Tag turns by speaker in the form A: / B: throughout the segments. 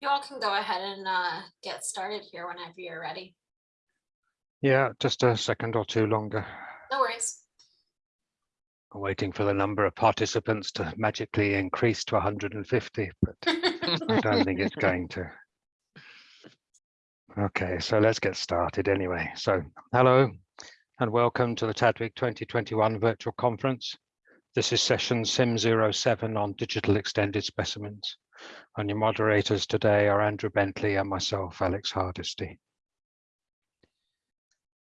A: You all can go ahead and uh, get started here whenever you're ready.
B: Yeah, just a second or two longer.
A: No worries.
B: I'm waiting for the number of participants to magically increase to 150, but I don't think it's going to. Okay, so let's get started anyway. So hello and welcome to the TDWG 2021 virtual conference. This is session SIM 07 on digital extended specimens. And your moderators today are Andrew Bentley and myself, Alex Hardisty.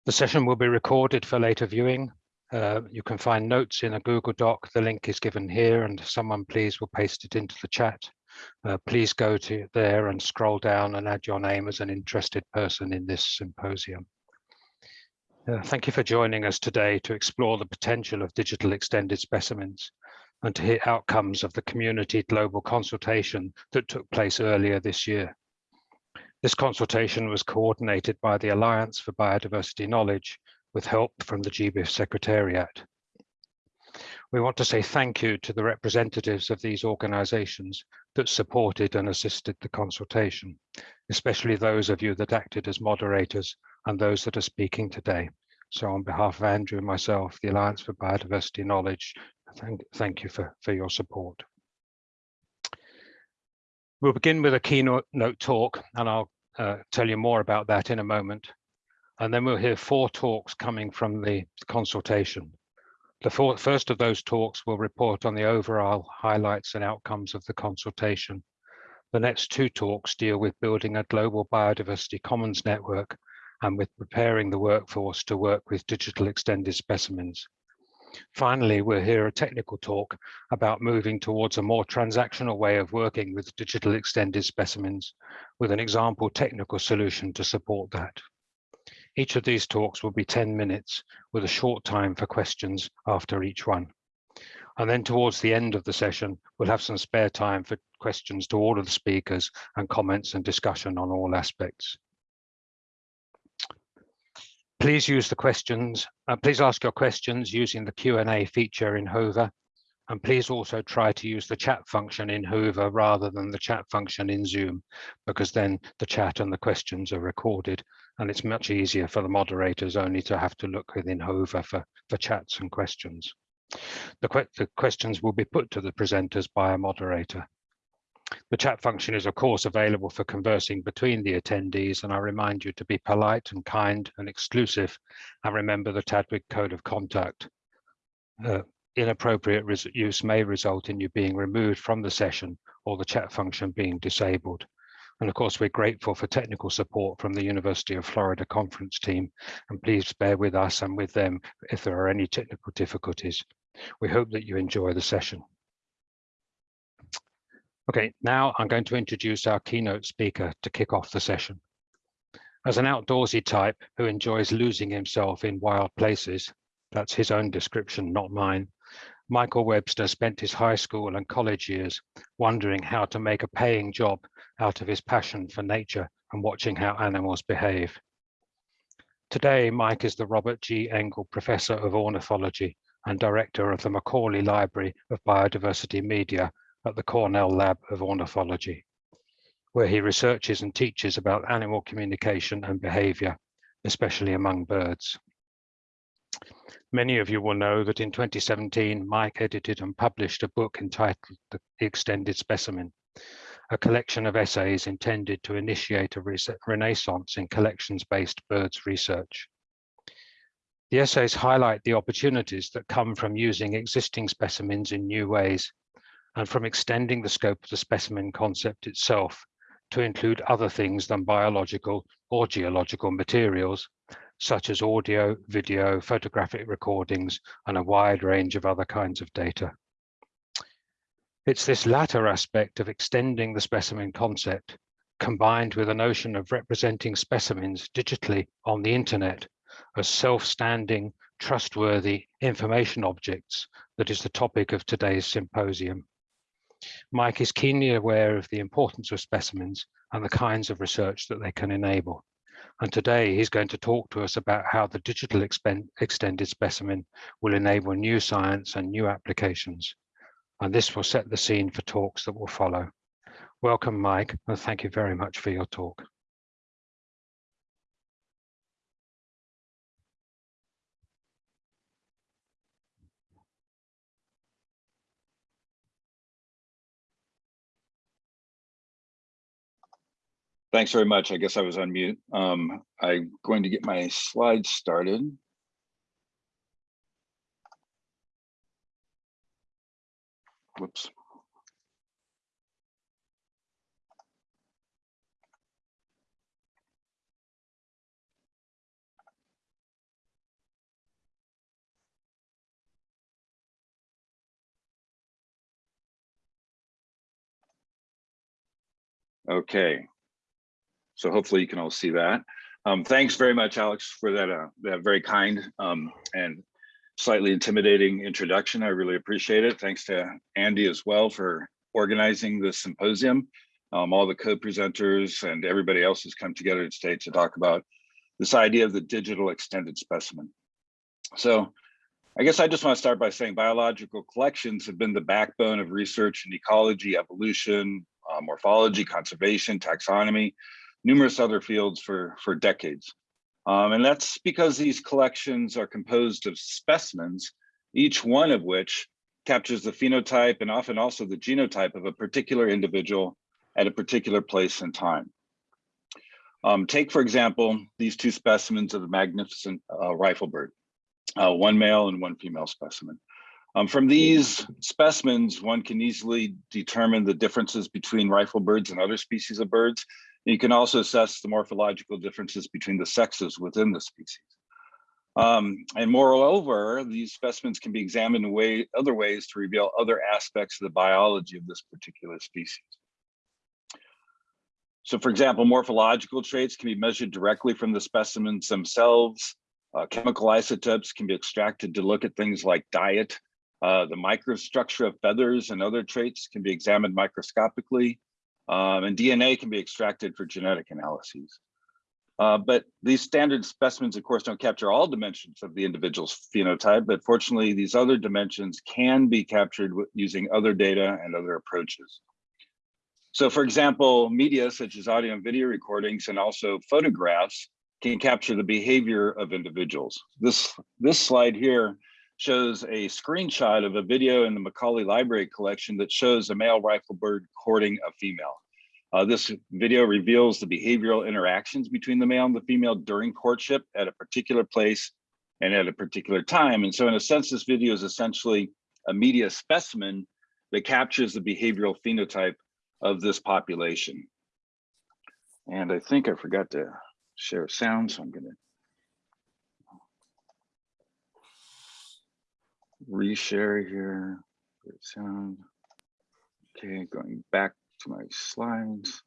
B: The session will be recorded for later viewing. Uh, you can find notes in a Google Doc. The link is given here and someone please will paste it into the chat. Uh, please go to there and scroll down and add your name as an interested person in this symposium. Uh, thank you for joining us today to explore the potential of digital extended specimens and to hear outcomes of the community global consultation that took place earlier this year. This consultation was coordinated by the Alliance for Biodiversity Knowledge with help from the GBIF Secretariat. We want to say thank you to the representatives of these organisations that supported and assisted the consultation, especially those of you that acted as moderators and those that are speaking today. So on behalf of Andrew and myself, the Alliance for Biodiversity Knowledge, thank, thank you for, for your support. We'll begin with a keynote talk, and I'll uh, tell you more about that in a moment. And then we'll hear four talks coming from the consultation. The four, first of those talks will report on the overall highlights and outcomes of the consultation. The next two talks deal with building a global biodiversity commons network and with preparing the workforce to work with digital extended specimens. Finally, we'll hear a technical talk about moving towards a more transactional way of working with digital extended specimens with an example technical solution to support that. Each of these talks will be 10 minutes with a short time for questions after each one. And then towards the end of the session, we'll have some spare time for questions to all of the speakers and comments and discussion on all aspects. Please use the questions, uh, please ask your questions using the Q&A feature in Whova. And please also try to use the chat function in Whova rather than the chat function in Zoom, because then the chat and the questions are recorded and it's much easier for the moderators only to have to look within Whova for, for chats and questions. The, the questions will be put to the presenters by a moderator. The chat function is of course available for conversing between the attendees and I remind you to be polite and kind and exclusive and remember the TDWG code of conduct. Uh, inappropriate use may result in you being removed from the session or the chat function being disabled. And of course, we're grateful for technical support from the University of Florida conference team. And please bear with us and with them if there are any technical difficulties. We hope that you enjoy the session. Okay, now I'm going to introduce our keynote speaker to kick off the session. As an outdoorsy type who enjoys losing himself in wild places, that's his own description, not mine, Michael Webster spent his high school and college years wondering how to make a paying job out of his passion for nature and watching how animals behave. Today, Mike is the Robert G. Engel Professor of Ornithology and Director of the Macaulay Library of Biodiversity Media at the Cornell Lab of Ornithology, where he researches and teaches about animal communication and behavior, especially among birds. Many of you will know that in 2017, Mike edited and published a book entitled The Extended Specimen, a collection of essays intended to initiate a renaissance in collections-based birds research. The essays highlight the opportunities that come from using existing specimens in new ways and from extending the scope of the specimen concept itself to include other things than biological or geological materials, such as audio, video, photographic recordings, and a wide range of other kinds of data. It's this latter aspect of extending the specimen concept, combined with a notion of representing specimens digitally on the internet as self-standing, trustworthy information objects that is the topic of today's symposium. Mike is keenly aware of the importance of specimens and the kinds of research that they can enable. And today he's going to talk to us about how the digital extended specimen will enable new science and new applications and this will set the scene for talks that will follow. Welcome, Mike, and thank you very much for your talk.
C: Thanks very much. I guess I was on mute. Um, I'm going to get my slides started. Whoops. Okay. So hopefully you can all see that. Um, thanks very much, Alex, for that, uh, that very kind um, and slightly intimidating introduction. I really appreciate it. Thanks to Andy as well for organizing this symposium. Um, all the co-presenters and everybody else has come together today to talk about this idea of the digital extended specimen. So I guess I just want to start by saying biological collections have been the backbone of research in ecology, evolution, uh, morphology, conservation, taxonomy, numerous other fields for, for decades. Um, and that's because these collections are composed of specimens, each one of which captures the phenotype and often also the genotype of a particular individual at a particular place and time. Um, take, for example, these two specimens of the magnificent uh, riflebird, uh, one male and one female specimen. Um, from these specimens, one can easily determine the differences between riflebirds and other species of birds. You can also assess the morphological differences between the sexes within the species. Um, and moreover, these specimens can be examined in way, other ways to reveal other aspects of the biology of this particular species. So for example, morphological traits can be measured directly from the specimens themselves. Uh, chemical isotopes can be extracted to look at things like diet. Uh, the microstructure of feathers and other traits can be examined microscopically. Um, and DNA can be extracted for genetic analyses. Uh, but these standard specimens, of course, don't capture all dimensions of the individual's phenotype, but fortunately, these other dimensions can be captured using other data and other approaches. So for example, media such as audio and video recordings and also photographs can capture the behavior of individuals. This, this slide here shows a screenshot of a video in the Macaulay Library collection that shows a male riflebird courting a female. Uh, this video reveals the behavioral interactions between the male and the female during courtship at a particular place and at a particular time. And so in a sense, this video is essentially a media specimen that captures the behavioral phenotype of this population. And I think I forgot to share sound, so I'm gonna reshare here. Good sound. Okay, going back to my slides.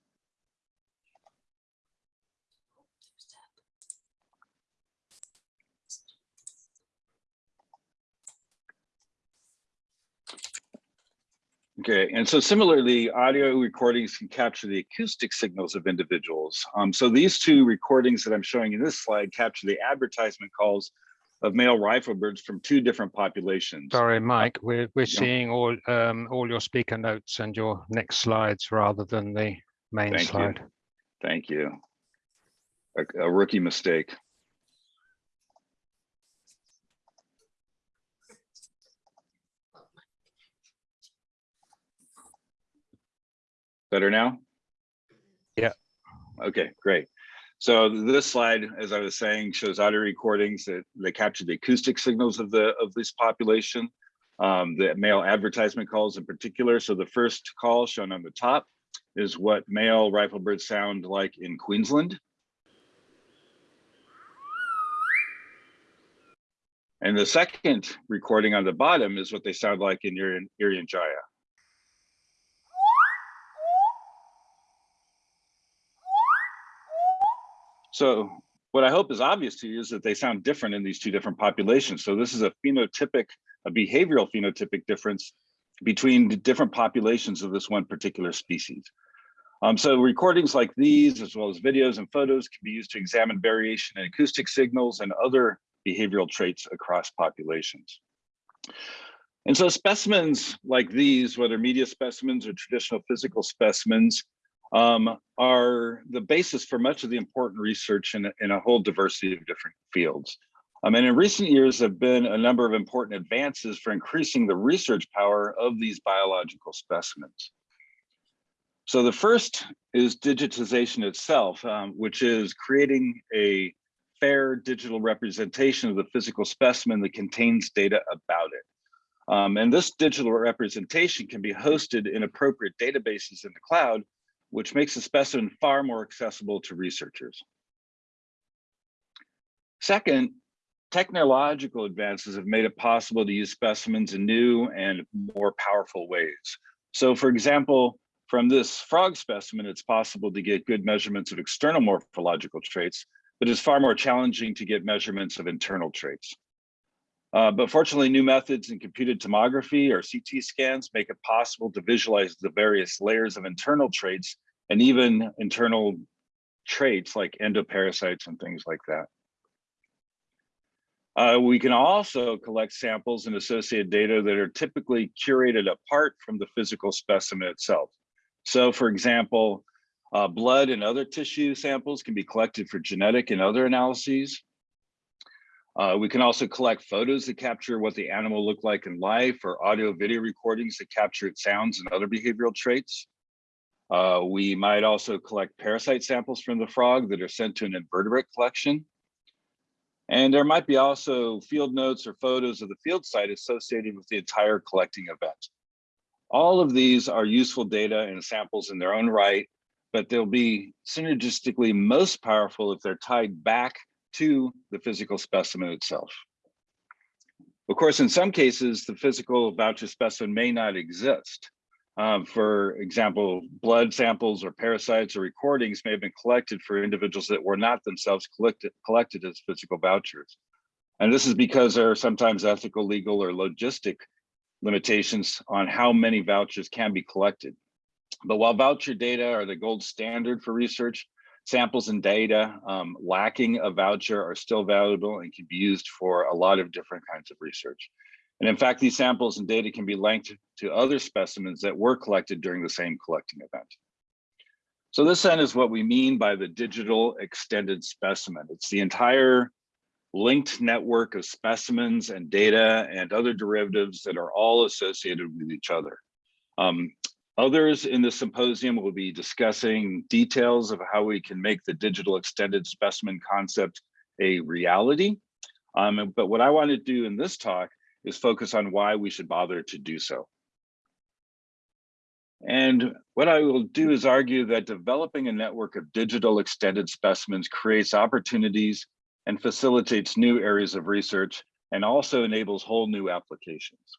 C: Okay, and so similarly, audio recordings can capture the acoustic signals of individuals. Um, so these two recordings that I'm showing in this slide capture the advertisement calls of male riflebirds from two different populations.
B: Sorry, Mike, we're, we're seeing all, um, all your speaker notes and your next slides rather than the main
C: Thank you. Thank you. A, a rookie mistake. Better now?
B: Yeah.
C: Okay, great. So this slide, as I was saying, shows audio recordings that, that capture the acoustic signals of the of this population, um, the male advertisement calls in particular. So the first call shown on the top is what male riflebirds sound like in Queensland. And the second recording on the bottom is what they sound like in Irian Jaya. So what I hope is obvious to you is that they sound different in these two different populations. So this is a phenotypic, a behavioral phenotypic difference between different populations of this one particular species. Um, so recordings like these, as well as videos and photos can be used to examine variation in acoustic signals and other behavioral traits across populations. And so specimens like these, whether media specimens or traditional physical specimens, um, are the basis for much of the important research in, in a whole diversity of different fields. Um, and in recent years there have been a number of important advances for increasing the research power of these biological specimens. So the first is digitization itself, um, which is creating a fair digital representation of the physical specimen that contains data about it. Um, and this digital representation can be hosted in appropriate databases in the cloud, which makes the specimen far more accessible to researchers. Second, technological advances have made it possible to use specimens in new and more powerful ways. So for example, from this frog specimen, it's possible to get good measurements of external morphological traits, but it's far more challenging to get measurements of internal traits. Uh, but fortunately, new methods in computed tomography or CT scans make it possible to visualize the various layers of internal traits and even internal traits like endoparasites and things like that. Uh, we can also collect samples and associated data that are typically curated apart from the physical specimen itself. So for example, uh, blood and other tissue samples can be collected for genetic and other analyses. Uh, we can also collect photos that capture what the animal looked like in life or audio video recordings that capture its sounds and other behavioral traits. Uh, we might also collect parasite samples from the frog that are sent to an invertebrate collection. And there might be also field notes or photos of the field site associated with the entire collecting event. All of these are useful data and samples in their own right, but they'll be synergistically most powerful if they're tied back to the physical specimen itself. Of course, in some cases, the physical voucher specimen may not exist. Um, for example, blood samples or parasites or recordings may have been collected for individuals that were not themselves collected, collected as physical vouchers. And this is because there are sometimes ethical, legal, or logistic limitations on how many vouchers can be collected. But while voucher data are the gold standard for research, samples and data um, lacking a voucher are still valuable and can be used for a lot of different kinds of research. And in fact, these samples and data can be linked to other specimens that were collected during the same collecting event. So this then is what we mean by the digital extended specimen. It's the entire linked network of specimens and data and other derivatives that are all associated with each other. Um, others in the symposium will be discussing details of how we can make the digital extended specimen concept a reality. Um, but what I want to do in this talk is focus on why we should bother to do so. And what I will do is argue that developing a network of digital extended specimens creates opportunities and facilitates new areas of research and also enables whole new applications.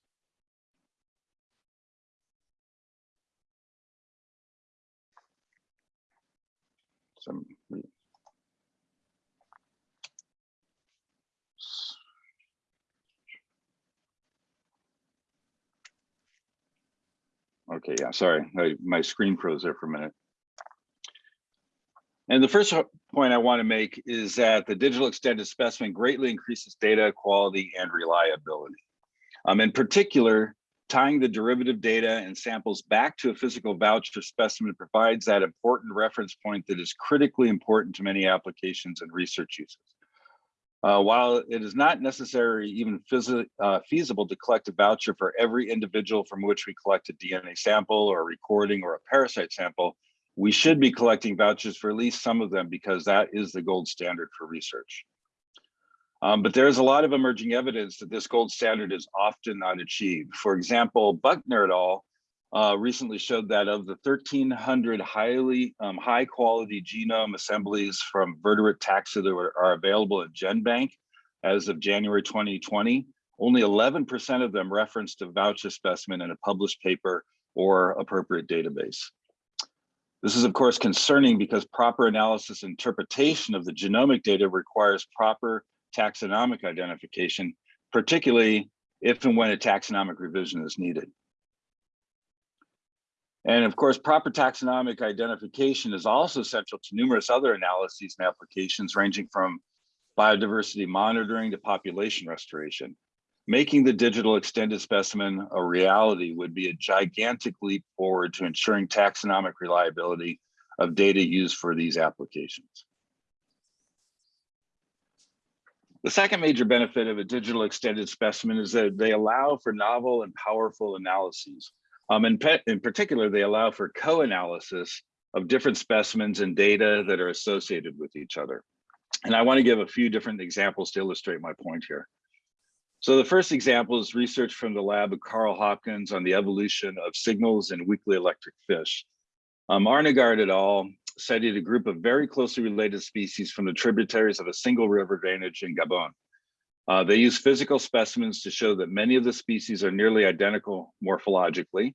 C: Some Okay, yeah, sorry, I, my screen froze there for a minute. And the first point I want to make is that the digital extended specimen greatly increases data quality and reliability. Um, in particular, tying the derivative data and samples back to a physical voucher specimen provides that important reference point that is critically important to many applications and research uses. Uh, while it is not necessary even uh, feasible to collect a voucher for every individual from which we collect a DNA sample or a recording or a parasite sample, we should be collecting vouchers for at least some of them because that is the gold standard for research. Um, but there's a lot of emerging evidence that this gold standard is often not achieved. For example, Buckner et al. Uh, recently showed that of the 1,300 highly um, high quality genome assemblies from vertebrate taxa that are, are available at GenBank as of January 2020, only 11% of them referenced a voucher specimen in a published paper or appropriate database. This is of course concerning because proper analysis and interpretation of the genomic data requires proper taxonomic identification, particularly if and when a taxonomic revision is needed. And of course, proper taxonomic identification is also central to numerous other analyses and applications ranging from biodiversity monitoring to population restoration. Making the digital extended specimen a reality would be a gigantic leap forward to ensuring taxonomic reliability of data used for these applications. The second major benefit of a digital extended specimen is that they allow for novel and powerful analyses. Um, in, in particular, they allow for co-analysis of different specimens and data that are associated with each other. And I want to give a few different examples to illustrate my point here. So the first example is research from the lab of Carl Hopkins on the evolution of signals in weakly electric fish. Um, Arnegard et al. Studied a group of very closely related species from the tributaries of a single river drainage in Gabon. Uh, they used physical specimens to show that many of the species are nearly identical morphologically,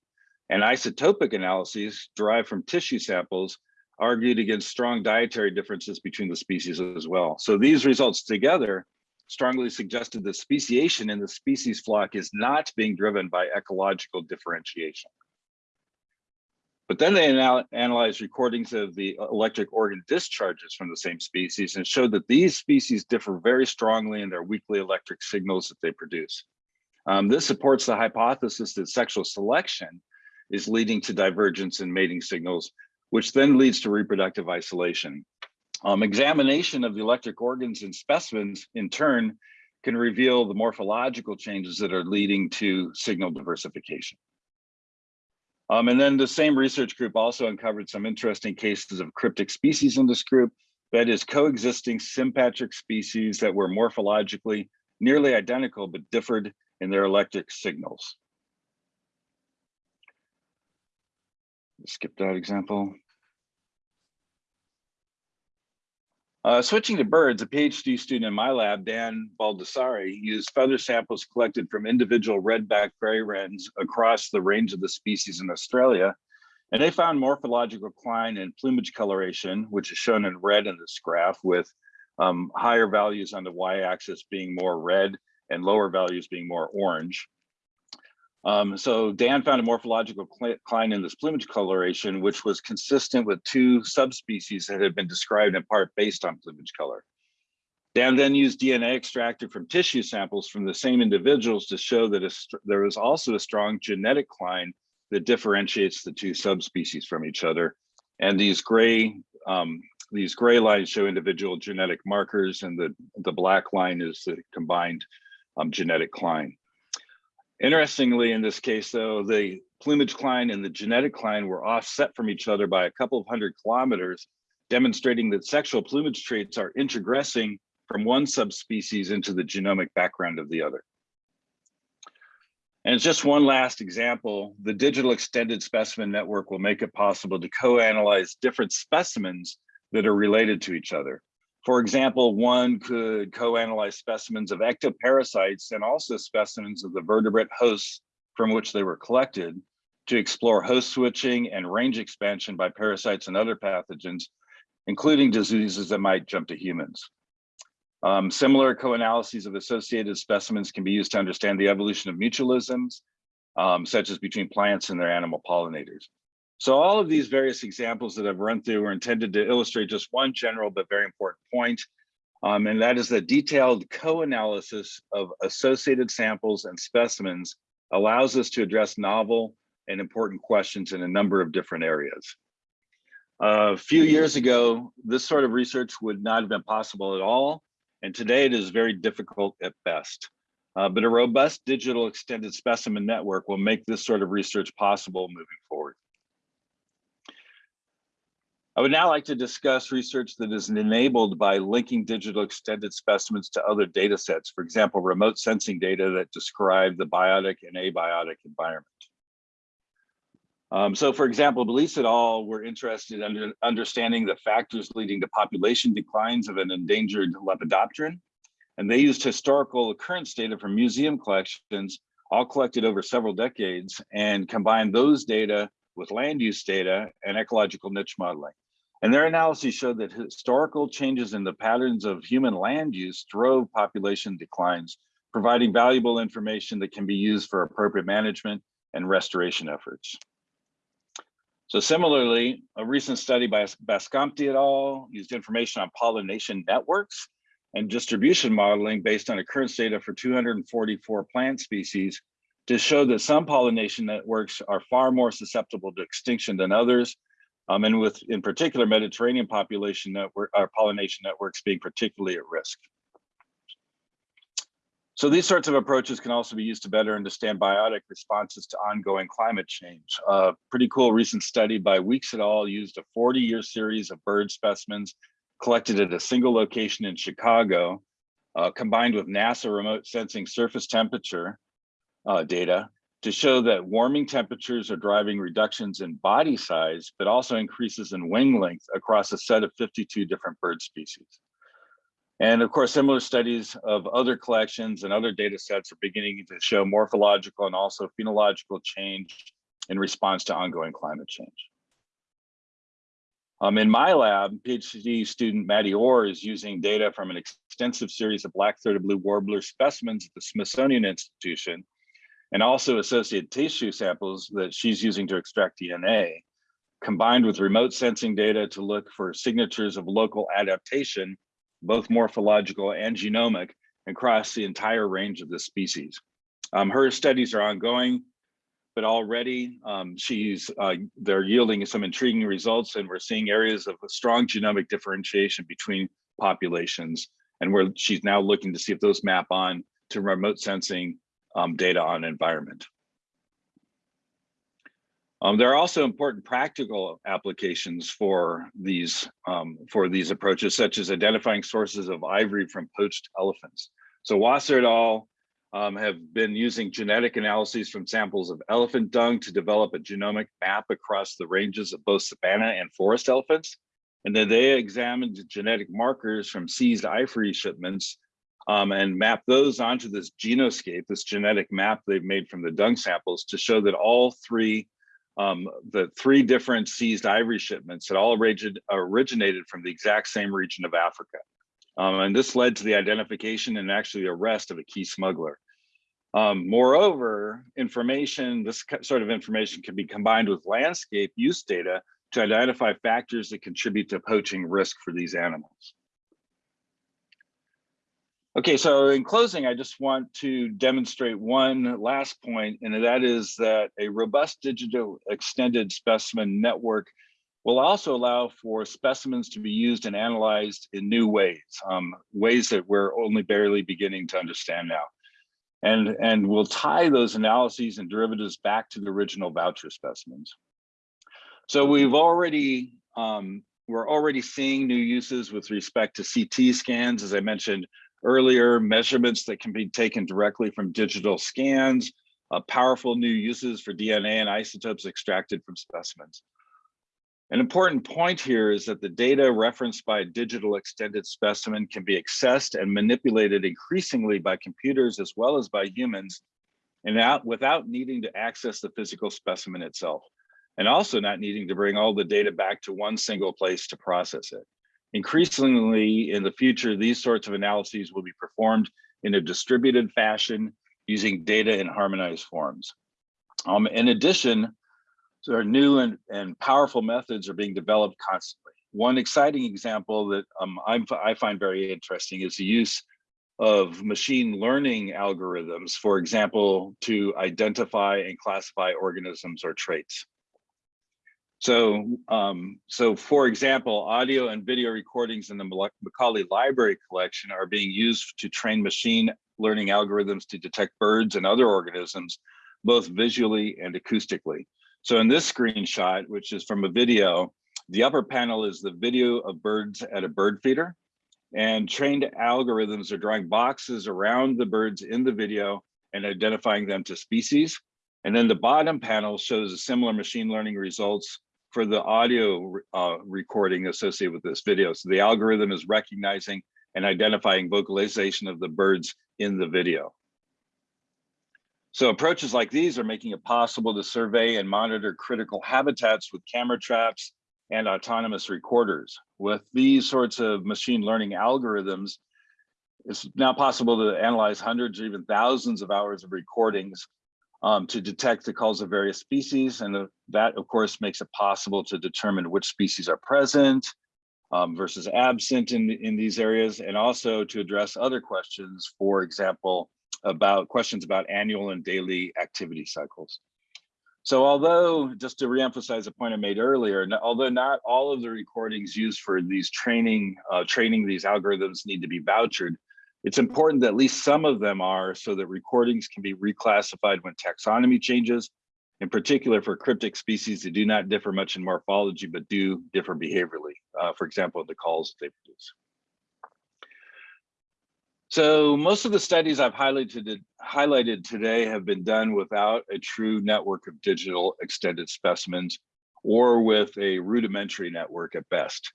C: and isotopic analyses derived from tissue samples argued against strong dietary differences between the species as well. So these results together strongly suggested that speciation in the species flock is not being driven by ecological differentiation. But then they anal analyzed recordings of the electric organ discharges from the same species and showed that these species differ very strongly in their weakly electric signals that they produce. Um, this supports the hypothesis that sexual selection is leading to divergence in mating signals, which then leads to reproductive isolation. Um, examination of the electric organs in specimens in turn can reveal the morphological changes that are leading to signal diversification. Um, and then the same research group also uncovered some interesting cases of cryptic species in this group, that is coexisting sympatric species that were morphologically nearly identical but differed in their electric signals. Skip that example. Uh, switching to birds, a PhD student in my lab, Dan Baldassarre, used feather samples collected from individual redback fairy-wrens across the range of the species in Australia. And they found morphological decline in plumage coloration, which is shown in red in this graph with um, higher values on the y-axis being more red and lower values being more orange. Um, so Dan found a morphological decline in this plumage coloration, which was consistent with two subspecies that had been described in part based on plumage color. Dan then used DNA extracted from tissue samples from the same individuals to show that a, there was also a strong genetic decline that differentiates the two subspecies from each other. And these gray um, these gray lines show individual genetic markers, and the the black line is the combined um, genetic decline. Interestingly, in this case, though, the plumage decline and the genetic decline were offset from each other by a couple of hundred kilometers, demonstrating that sexual plumage traits are introgressing from one subspecies into the genomic background of the other. And just one last example, the digital extended specimen network will make it possible to co-analyze different specimens that are related to each other. For example, one could co-analyze specimens of ectoparasites and also specimens of the vertebrate hosts from which they were collected to explore host switching and range expansion by parasites and other pathogens, including diseases that might jump to humans. Um, similar co-analyses of associated specimens can be used to understand the evolution of mutualisms, um, such as between plants and their animal pollinators. So all of these various examples that I've run through are intended to illustrate just one general but very important point, um, and that is that detailed co-analysis of associated samples and specimens allows us to address novel and important questions in a number of different areas. A few years ago, this sort of research would not have been possible at all, and today it is very difficult at best. Uh, but a robust digital extended specimen network will make this sort of research possible moving forward. I would now like to discuss research that is enabled by linking digital extended specimens to other data sets, for example, remote sensing data that describe the biotic and abiotic environment. Um, so for example, Belize et al. were interested in understanding the factors leading to population declines of an endangered lepidopteran. And they used historical occurrence data from museum collections, all collected over several decades, and combined those data with land use data and ecological niche modeling. And their analysis showed that historical changes in the patterns of human land use drove population declines, providing valuable information that can be used for appropriate management and restoration efforts. So similarly, a recent study by Bascompte et al. used information on pollination networks and distribution modeling based on occurrence data for 244 plant species to show that some pollination networks are far more susceptible to extinction than others. Um, and with, in particular, Mediterranean population network, or pollination networks being particularly at risk. So these sorts of approaches can also be used to better understand biotic responses to ongoing climate change. A pretty cool recent study by Weeks et al. used a 40 year series of bird specimens collected at a single location in Chicago, uh, combined with NASA remote sensing surface temperature uh, data to show that warming temperatures are driving reductions in body size, but also increases in wing length across a set of 52 different bird species. And of course, similar studies of other collections and other data sets are beginning to show morphological and also phenological change in response to ongoing climate change. Um, in my lab, PhD student Maddie Orr is using data from an extensive series of black-throated blue warbler specimens at the Smithsonian Institution and also associated tissue samples that she's using to extract DNA, combined with remote sensing data to look for signatures of local adaptation both morphological and genomic, across the entire range of the species. Um, her studies are ongoing, but already um, she's uh, they're yielding some intriguing results, and we're seeing areas of strong genomic differentiation between populations, and where she's now looking to see if those map on to remote sensing um, data on environment. Um, there are also important practical applications for these um, for these approaches, such as identifying sources of ivory from poached elephants. So Wasser et al. Um, have been using genetic analyses from samples of elephant dung to develop a genomic map across the ranges of both savanna and forest elephants. And then they examined genetic markers from seized ivory shipments um, and map those onto this genoscape, this genetic map they've made from the dung samples to show that all three um, the three different seized ivory shipments that all originated, originated from the exact same region of Africa. Um, and this led to the identification and actually arrest of a key smuggler. Um, moreover, information, this sort of information can be combined with landscape use data to identify factors that contribute to poaching risk for these animals. Okay, so in closing, I just want to demonstrate one last point, and that is that a robust digital extended specimen network will also allow for specimens to be used and analyzed in new ways, um, ways that we're only barely beginning to understand now. And, and we'll tie those analyses and derivatives back to the original voucher specimens. So we've already, um, we're already seeing new uses with respect to CT scans, as I mentioned, earlier, measurements that can be taken directly from digital scans, uh, powerful new uses for DNA and isotopes extracted from specimens. An important point here is that the data referenced by a digital extended specimen can be accessed and manipulated increasingly by computers as well as by humans and out without needing to access the physical specimen itself and also not needing to bring all the data back to one single place to process it. Increasingly in the future, these sorts of analyses will be performed in a distributed fashion using data in harmonized forms. Um, in addition, there are new and, and powerful methods are being developed constantly. One exciting example that um, I find very interesting is the use of machine learning algorithms, for example, to identify and classify organisms or traits. So, um, so for example, audio and video recordings in the Macaulay Library collection are being used to train machine learning algorithms to detect birds and other organisms, both visually and acoustically. So in this screenshot, which is from a video, the upper panel is the video of birds at a bird feeder and trained algorithms are drawing boxes around the birds in the video and identifying them to species. And then the bottom panel shows a similar machine learning results for the audio uh, recording associated with this video. So the algorithm is recognizing and identifying vocalization of the birds in the video. So approaches like these are making it possible to survey and monitor critical habitats with camera traps and autonomous recorders. With these sorts of machine learning algorithms, it's now possible to analyze hundreds or even thousands of hours of recordings um, to detect the calls of various species. And that, of course, makes it possible to determine which species are present, um, versus absent in, in these areas, and also to address other questions, for example, about questions about annual and daily activity cycles. So although, just to reemphasize a point I made earlier, although not all of the recordings used for these training, uh, training these algorithms need to be vouchered, it's important that at least some of them are so that recordings can be reclassified when taxonomy changes, in particular for cryptic species that do not differ much in morphology, but do differ behaviorally, uh, for example, the calls they produce. So most of the studies I've highlighted, highlighted today have been done without a true network of digital extended specimens or with a rudimentary network at best.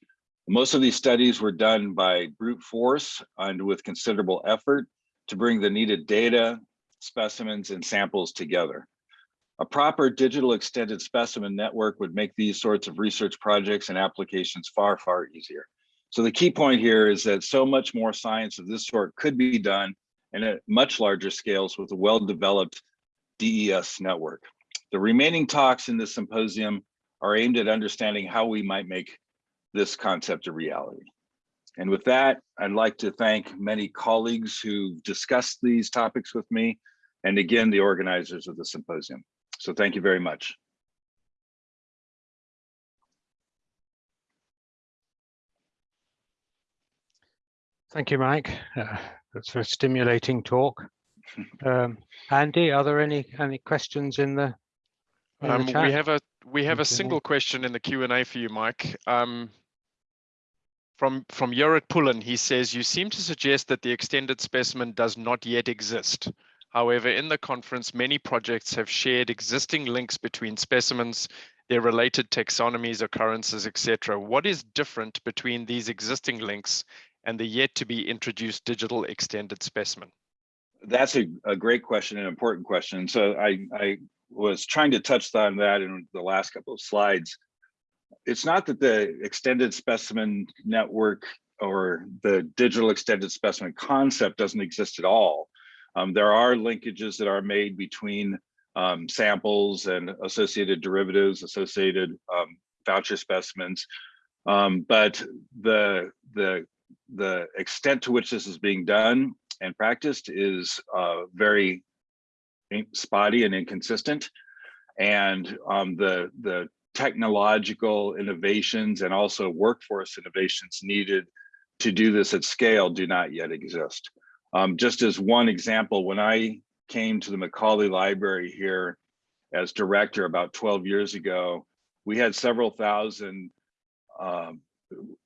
C: Most of these studies were done by brute force and with considerable effort to bring the needed data, specimens, and samples together. A proper digital extended specimen network would make these sorts of research projects and applications far, far easier. So the key point here is that so much more science of this sort could be done and at much larger scales with a well-developed DES network. The remaining talks in this symposium are aimed at understanding how we might make this concept of reality. And with that, I'd like to thank many colleagues who discussed these topics with me, and again, the organizers of the symposium. So thank you very much.
B: Thank you, Mike. Uh, That's a stimulating talk. Um, Andy, are there any, any questions in the? in the
D: Um, we have a, we have a single question in the Q and A for you, Mike. Um, from, from Pullen, he says, you seem to suggest that the extended specimen does not yet exist. However, in the conference, many projects have shared existing links between specimens, their related taxonomies, occurrences, etc. What is different between these existing links and the yet to be introduced digital extended specimen?
C: That's a, a great question, an important question. So I, I was trying to touch on that in the last couple of slides. It's not that the extended specimen network or the digital extended specimen concept doesn't exist at all. Um, there are linkages that are made between um, samples and associated derivatives, associated um, voucher specimens. Um, but the, the, the extent to which this is being done and practiced is uh, very spotty and inconsistent. And um, the, the technological innovations and also workforce innovations needed to do this at scale do not yet exist. Um, just as one example, when I came to the Macaulay Library here as director about 12 years ago, we had several thousand um,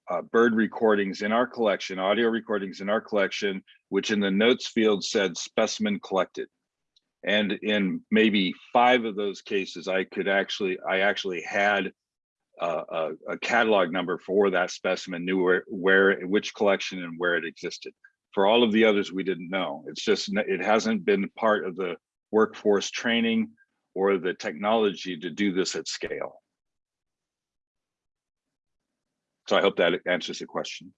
C: uh, bird recordings in our collection, audio recordings in our collection, which in the notes field said specimen collected. And in maybe five of those cases, I could actually, I actually had a, a, catalog number for that specimen, knew where, where, which collection and where it existed. For all of the others, we didn't know. It's just, it hasn't been part of the workforce training or the technology to do this at scale. So I hope that answers the question.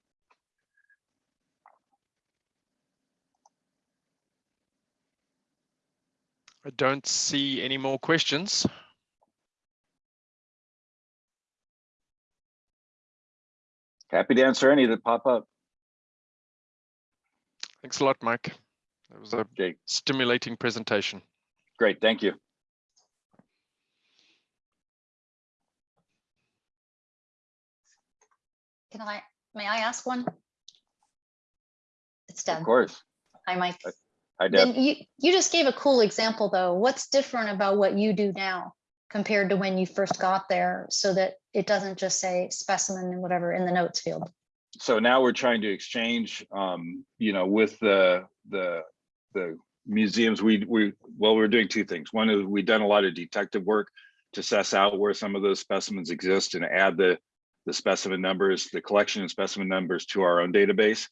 D: I don't see any more questions.
C: Happy to answer any that pop up.
D: Thanks a lot, Mike. That was a
C: Okay,
D: stimulating presentation.
C: great, thank you.
E: Can I, may I ask one? It's
C: done.
E: Of
C: course.
E: Hi, Mike.
C: Deb.
E: Then you, you just gave a cool example, though. What's different about what you do now compared to when you first got there so that it doesn't just say specimen and whatever in the notes field?
C: so now we're trying to exchange, um, you know, with the, the, the museums, we, we, well, we're doing two things. One is we've done a lot of detective work to suss out where some of those specimens exist and add the, the specimen numbers, the collection and specimen numbers to our own database.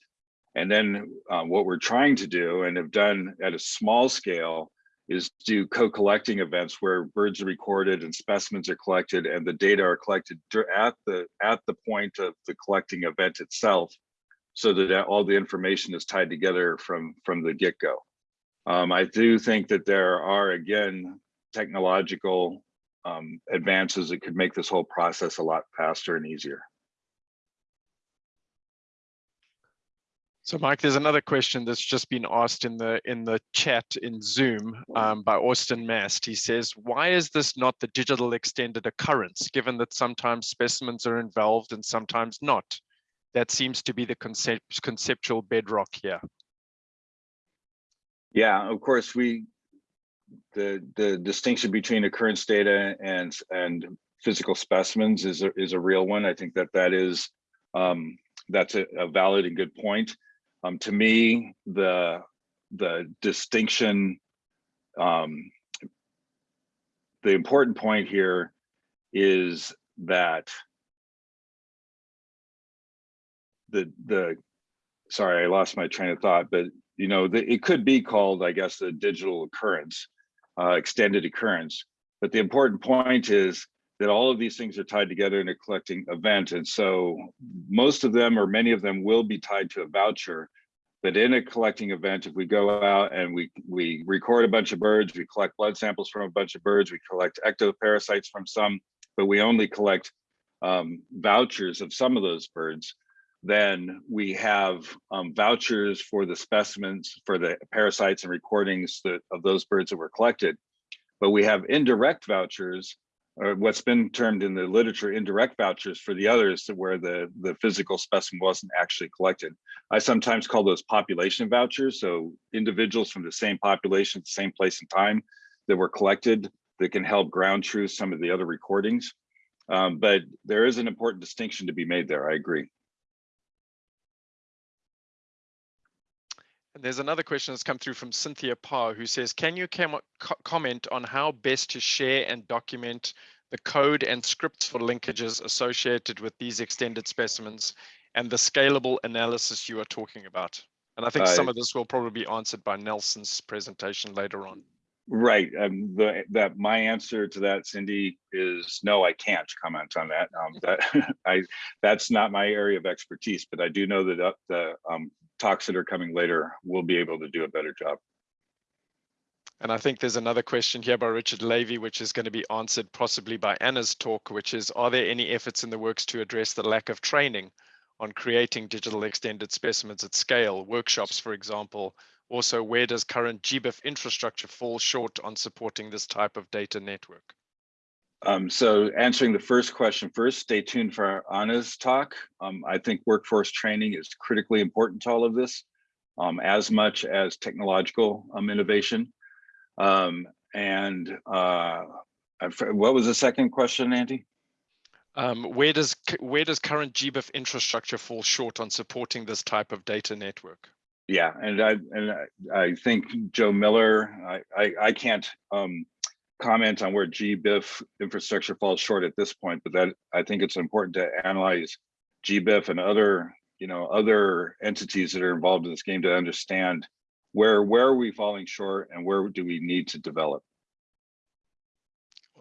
C: And then uh, what we're trying to do and have done at a small scale is do co-collecting events where birds are recorded and specimens are collected and the data are collected at the at the point of the collecting event itself so that all the information is tied together from from the get-go. Um, i do think that there are again technological um, advances that could make this whole process a lot faster and easier
D: So Mike, there's another question that's just been asked in the in the chat in Zoom um, by Austin Mast. He says, why is this not the digital extended occurrence, given that sometimes specimens are involved and sometimes not? That seems to be the concept, conceptual bedrock here.
C: Yeah, of course, we, the, the distinction between occurrence data and, and physical specimens is, a is a real one. I think that that is, um, that's a, a valid and good point. Um, to me, the, the distinction, um, the important point here is that the, the, sorry, I lost my train of thought, but you know, the, it could be called, I guess, the digital occurrence, uh, extended occurrence. But the important point is that all of these things are tied together in a collecting event. And so most of them or many of them will be tied to a voucher. But in a collecting event, if we go out and we, we record a bunch of birds, we collect blood samples from a bunch of birds, we collect ectoparasites from some, but we only collect um, vouchers of some of those birds, then we have um, vouchers for the specimens, for the parasites and recordings that, of those birds that were collected. But we have indirect vouchers, or what's been termed in the literature indirect vouchers for the others where the, the physical specimen wasn't actually collected. I sometimes call those population vouchers. So individuals from the same population, same place and time that were collected that can help ground truth some of the other recordings. Um, but there is an important distinction to be made there, I agree.
D: There's another question that's come through from Cynthia Parr, who says, can you com comment on how best to share and document the code and scripts for linkages associated with these extended specimens and the scalable analysis you are talking about? And I think some
C: Uh,
D: of this will probably be answered by Nelson's presentation later on.
C: Right, um, the, that my answer to that, Cindy, is no, I can't comment on that. Um, that I, that's not my area of expertise, but I do know that uh, the um, talks that are coming later we'll be able to do a better job.
D: And I think there's another question here by Richard Levy, which is going to be answered possibly by Anna's talk, which is, are there any efforts in the works to address the lack of training on creating digital extended specimens at scale, workshops, for example? Also, where does current GBIF infrastructure fall short on supporting this type of data network?
C: Um, so answering the first question first, stay tuned for Anna's talk. Um, I think workforce training is critically important to all of this, um, as much as technological um, innovation. Um, and uh, what was the second question, Andy?
D: Um, where does where does current GBIF infrastructure fall short on supporting this type of data network?
C: Yeah, and I and I, I think Joe Miller. I I, I can't um, comment on where GBIF infrastructure falls short at this point, but that I think it's important to analyze GBIF and other you know other entities that are involved in this game to understand where where are we falling short and where do we need to develop.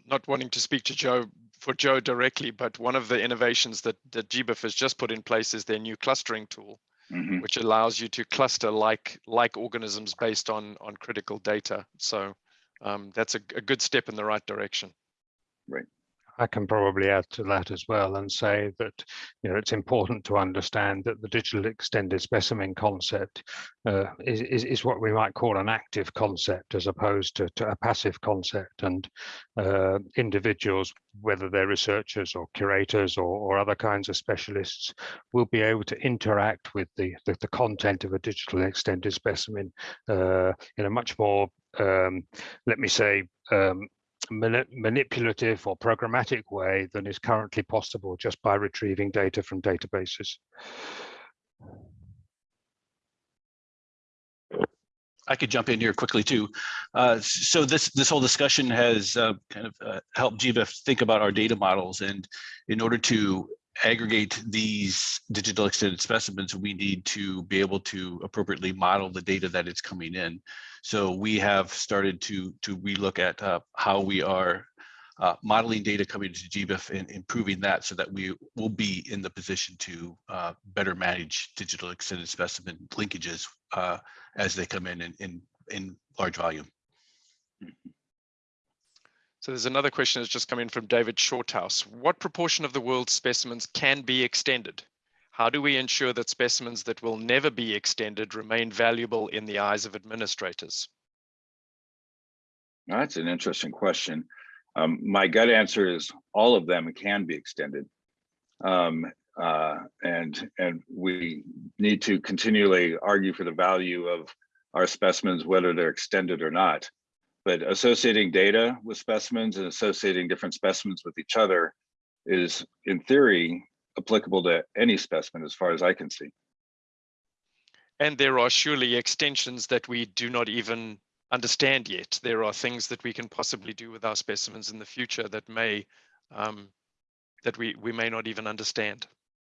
D: Not wanting to speak to Joe for Joe directly, but one of the innovations that that GBIF has just put in place is their new clustering tool.
C: Mhm.
D: which allows you to cluster like like organisms based on on critical data. So um, that's a, a good step in the right direction. Right.
B: I can probably add to that as well and say that you know it's important to understand that the digital extended specimen concept uh, is, is is what we might call an active concept as opposed to, to a passive concept and uh, individuals whether they're researchers or curators or, or other kinds of specialists will be able to interact with the the, the content of a digital extended specimen uh, in a much more um, let me say um, mani- manipulative or programmatic way than is currently possible just by retrieving data from databases.
F: I could jump in here quickly too. Uh, so this this whole discussion has uh, kind of uh, helped GBIF think about our data models, and in order to aggregate these digital extended specimens, we need to be able to appropriately model the data that is coming in. So we have started to to relook at uh, how we are uh, modeling data coming into GBIF and improving that so that we will be in the position to uh, better manage digital extended specimen linkages uh, as they come in in, in, in large volume.
D: So there's another question that's just come in from David Shorthouse. What proportion of the world's specimens can be extended? How do we ensure that specimens that will never be extended remain valuable in the eyes of administrators?
C: That's an interesting question. Um, my gut answer is all of them can be extended. Um, uh, and, and we need to continually argue for the value of our specimens, whether they're extended or not. But associating data with specimens and associating different specimens with each other is in theory applicable to any specimen as far as I can see.
D: And there are surely extensions that we do not even understand yet. There are things that we can possibly do with our specimens in the future that may um, that we we may not even understand.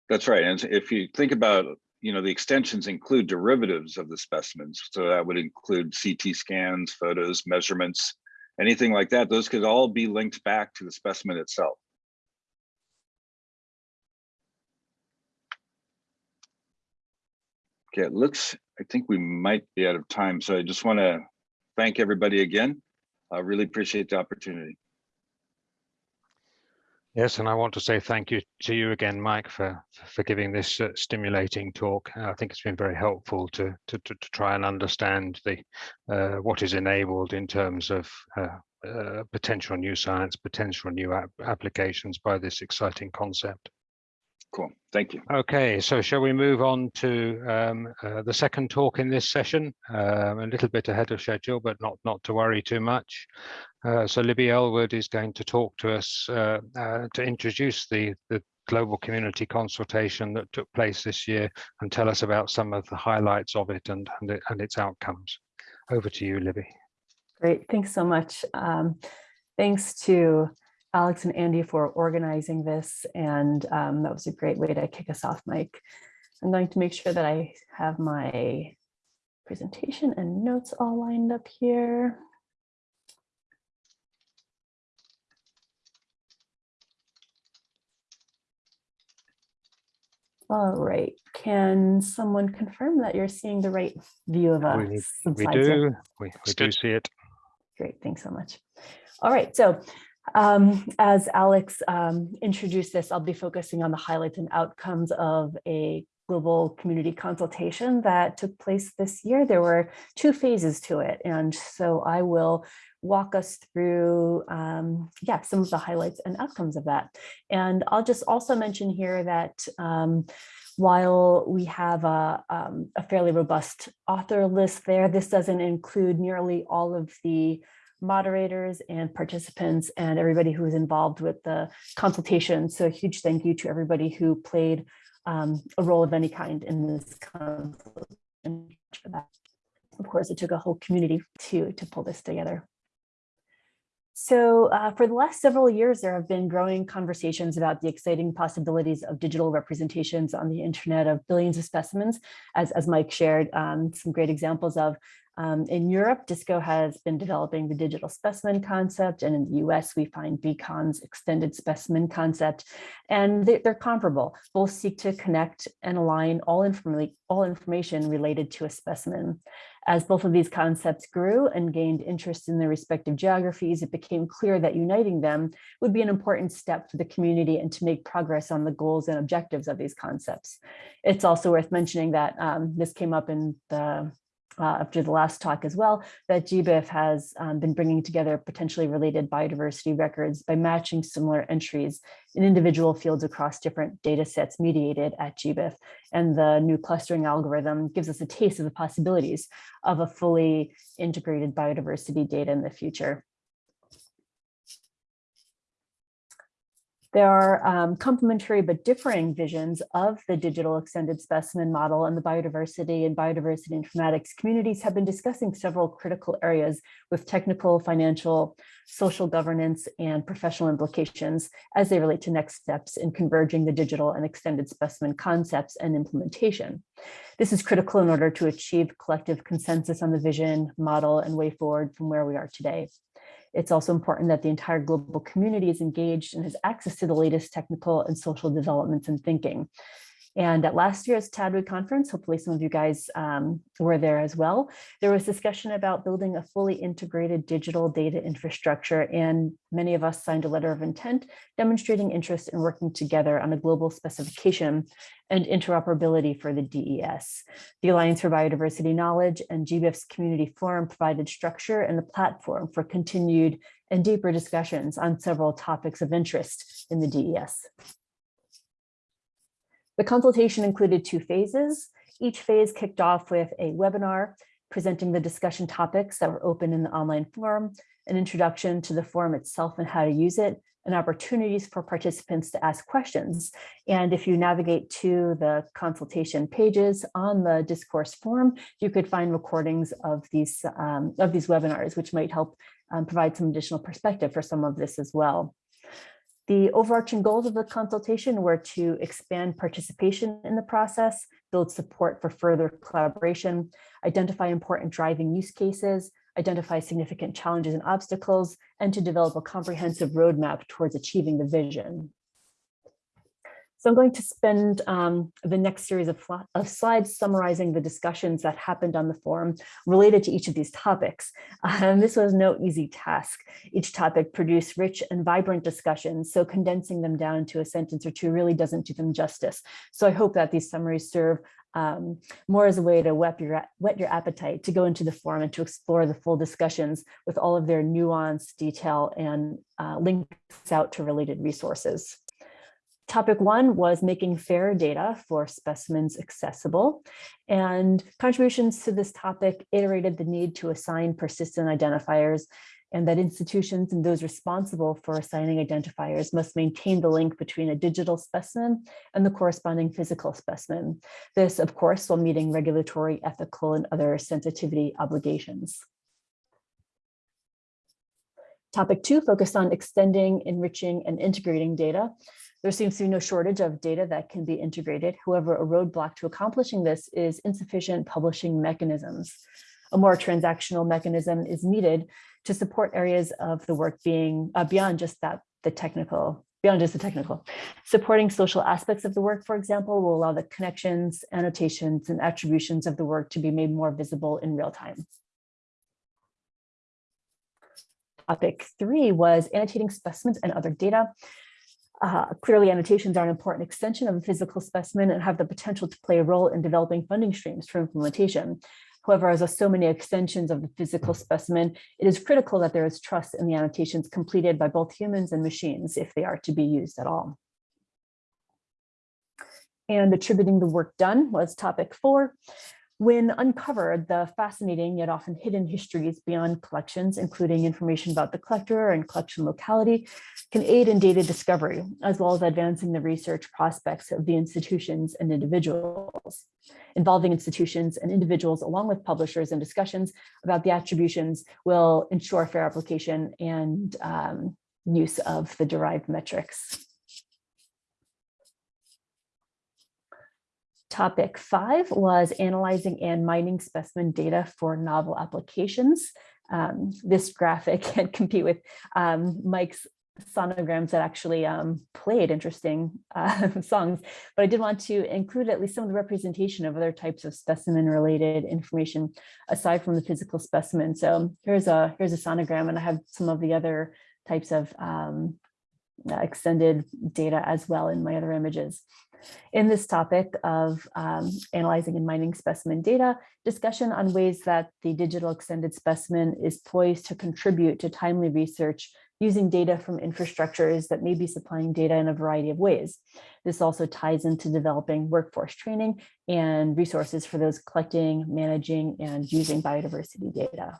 C: That's right. And if you think about, you know, the extensions include derivatives of the specimens. So that would include CT scans, photos, measurements, anything like that. Those could all be linked back to the specimen itself. Okay, it looks, I think we might be out of time. So I just want to thank everybody again. I really appreciate the opportunity.
B: Yes, and I want to say thank you to you again, Mike, for for giving this uh, stimulating talk. I think it's been very helpful to to to, to try and understand the uh, what is enabled in terms of uh, uh, potential new science, potential new ap applications by this exciting concept.
C: Cool. Thank you.
B: Okay, so shall we move on to um, uh, the second talk in this session? Um, a little bit ahead of schedule, but not not to worry too much. Uh, so Libby Ellwood is going to talk to us uh, uh, to introduce the the global community consultation that took place this year and tell us about some of the highlights of it and and, it, and its outcomes. Over to you, Libby.
G: Great, thanks so much. Um, thanks to Alex and Andy for organizing this, and um, that was a great way to kick us off, Mike. I'm going to make sure that I have my presentation and notes all lined up here. All right, can someone confirm that you're seeing the right view of us?
B: We, we do, we, we do see it.
G: Great, thanks so much. All right, so um, as Alex um, introduced this, I'll be focusing on the highlights and outcomes of a global community consultation that took place this year. There were two phases to it, and so I will walk us through, um, yeah, some of the highlights and outcomes of that. And I'll just also mention here that um, while we have a, um, a fairly robust author list there, this doesn't include nearly all of the moderators and participants and everybody who was involved with the consultation. So a huge thank you to everybody who played um, a role of any kind in this consultation. Of course, it took a whole community to, to pull this together. So uh, for the last several years, there have been growing conversations about the exciting possibilities of digital representations on the internet of billions of specimens, as, as Mike shared um, some great examples of. Um, in Europe, DiSSCo has been developing the digital specimen concept, and in the US, we find BCoN's extended specimen concept, and they're, they're comparable. Both seek to connect and align all, informa all information related to a specimen. As both of these concepts grew and gained interest in their respective geographies, it became clear that uniting them would be an important step for the community and to make progress on the goals and objectives of these concepts. It's also worth mentioning that um, this came up in the uh, after the last talk as well, that GBIF has um, been bringing together potentially related biodiversity records by matching similar entries in individual fields across different data sets mediated at GBIF. And the new clustering algorithm gives us a taste of the possibilities of a fully integrated biodiversity data in the future. There are um, complementary but differing visions of the digital extended specimen model and the biodiversity and biodiversity informatics communities have been discussing several critical areas with technical, financial, social governance, and professional implications as they relate to next steps in converging the digital and extended specimen concepts and implementation. This is critical in order to achieve collective consensus on the vision, model, and way forward from where we are today. It's also important that the entire global community is engaged and has access to the latest technical and social developments and thinking. And at last year's TDWG conference, hopefully some of you guys um, were there as well, there was discussion about building a fully integrated digital data infrastructure. And many of us signed a letter of intent demonstrating interest in working together on a global specification and interoperability for the DES. The Alliance for Biodiversity Knowledge and GBIF's Community Forum provided structure and a platform for continued and deeper discussions on several topics of interest in the DES. The consultation included two phases. Each phase kicked off with a webinar presenting the discussion topics that were open in the online forum, an introduction to the forum itself and how to use it, and opportunities for participants to ask questions. And if you navigate to the consultation pages on the discourse forum, you could find recordings of these, um, of these webinars, which might help um, provide some additional perspective for some of this as well. The overarching goals of the consultation were to expand participation in the process, build support for further collaboration, identify important driving use cases, identify significant challenges and obstacles, and to develop a comprehensive roadmap towards achieving the vision. So I'm going to spend um, the next series of, of, slides summarizing the discussions that happened on the forum related to each of these topics. Um, this was no easy task. Each topic produced rich and vibrant discussions, so condensing them down to a sentence or two really doesn't do them justice. So I hope that these summaries serve um, more as a way to whet your, whet your appetite to go into the forum and to explore the full discussions with all of their nuance, detail, and uh, links out to related resources. Topic one was making fair data for specimens accessible and contributions to this topic iterated the need to assign persistent identifiers and that institutions and those responsible for assigning identifiers must maintain the link between a digital specimen and the corresponding physical specimen. This, of course, while meeting regulatory, ethical, and other sensitivity obligations. Topic two focused on extending, enriching, and integrating data. There seems to be no shortage of data that can be integrated. However, a roadblock to accomplishing this is insufficient publishing mechanisms. A more transactional mechanism is needed to support areas of the work being uh, beyond just that, the technical, beyond just the technical. Supporting social aspects of the work, for example, will allow the connections, annotations, and attributions of the work to be made more visible in real time. Topic three was annotating specimens and other data. Uh, clearly, annotations are an important extension of a physical specimen and have the potential to play a role in developing funding streams for implementation. However, as with so many extensions of the physical specimen, it is critical that there is trust in the annotations completed by both humans and machines if they are to be used at all. And attributing the work done was topic four. When uncovered, the fascinating yet often hidden histories beyond collections, including information about the collector and collection locality, can aid in data discovery, as well as advancing the research prospects of the institutions and individuals. Involving institutions and individuals along with publishers and discussions about the attributions will ensure fair application and um, use of the derived metrics. Topic five was analyzing and mining specimen data for novel applications. Um, this graphic can compete with um, Mike's sonograms that actually um, played interesting uh, songs, but I did want to include at least some of the representation of other types of specimen related information aside from the physical specimen. So here's a here's a sonogram and I have some of the other types of um, extended data as well in my other images. In this topic of um, analyzing and mining specimen data, discussion on ways that the digital extended specimen is poised to contribute to timely research using data from infrastructures that may be supplying data in a variety of ways. This also ties into developing workforce training and resources for those collecting, managing, and using biodiversity data.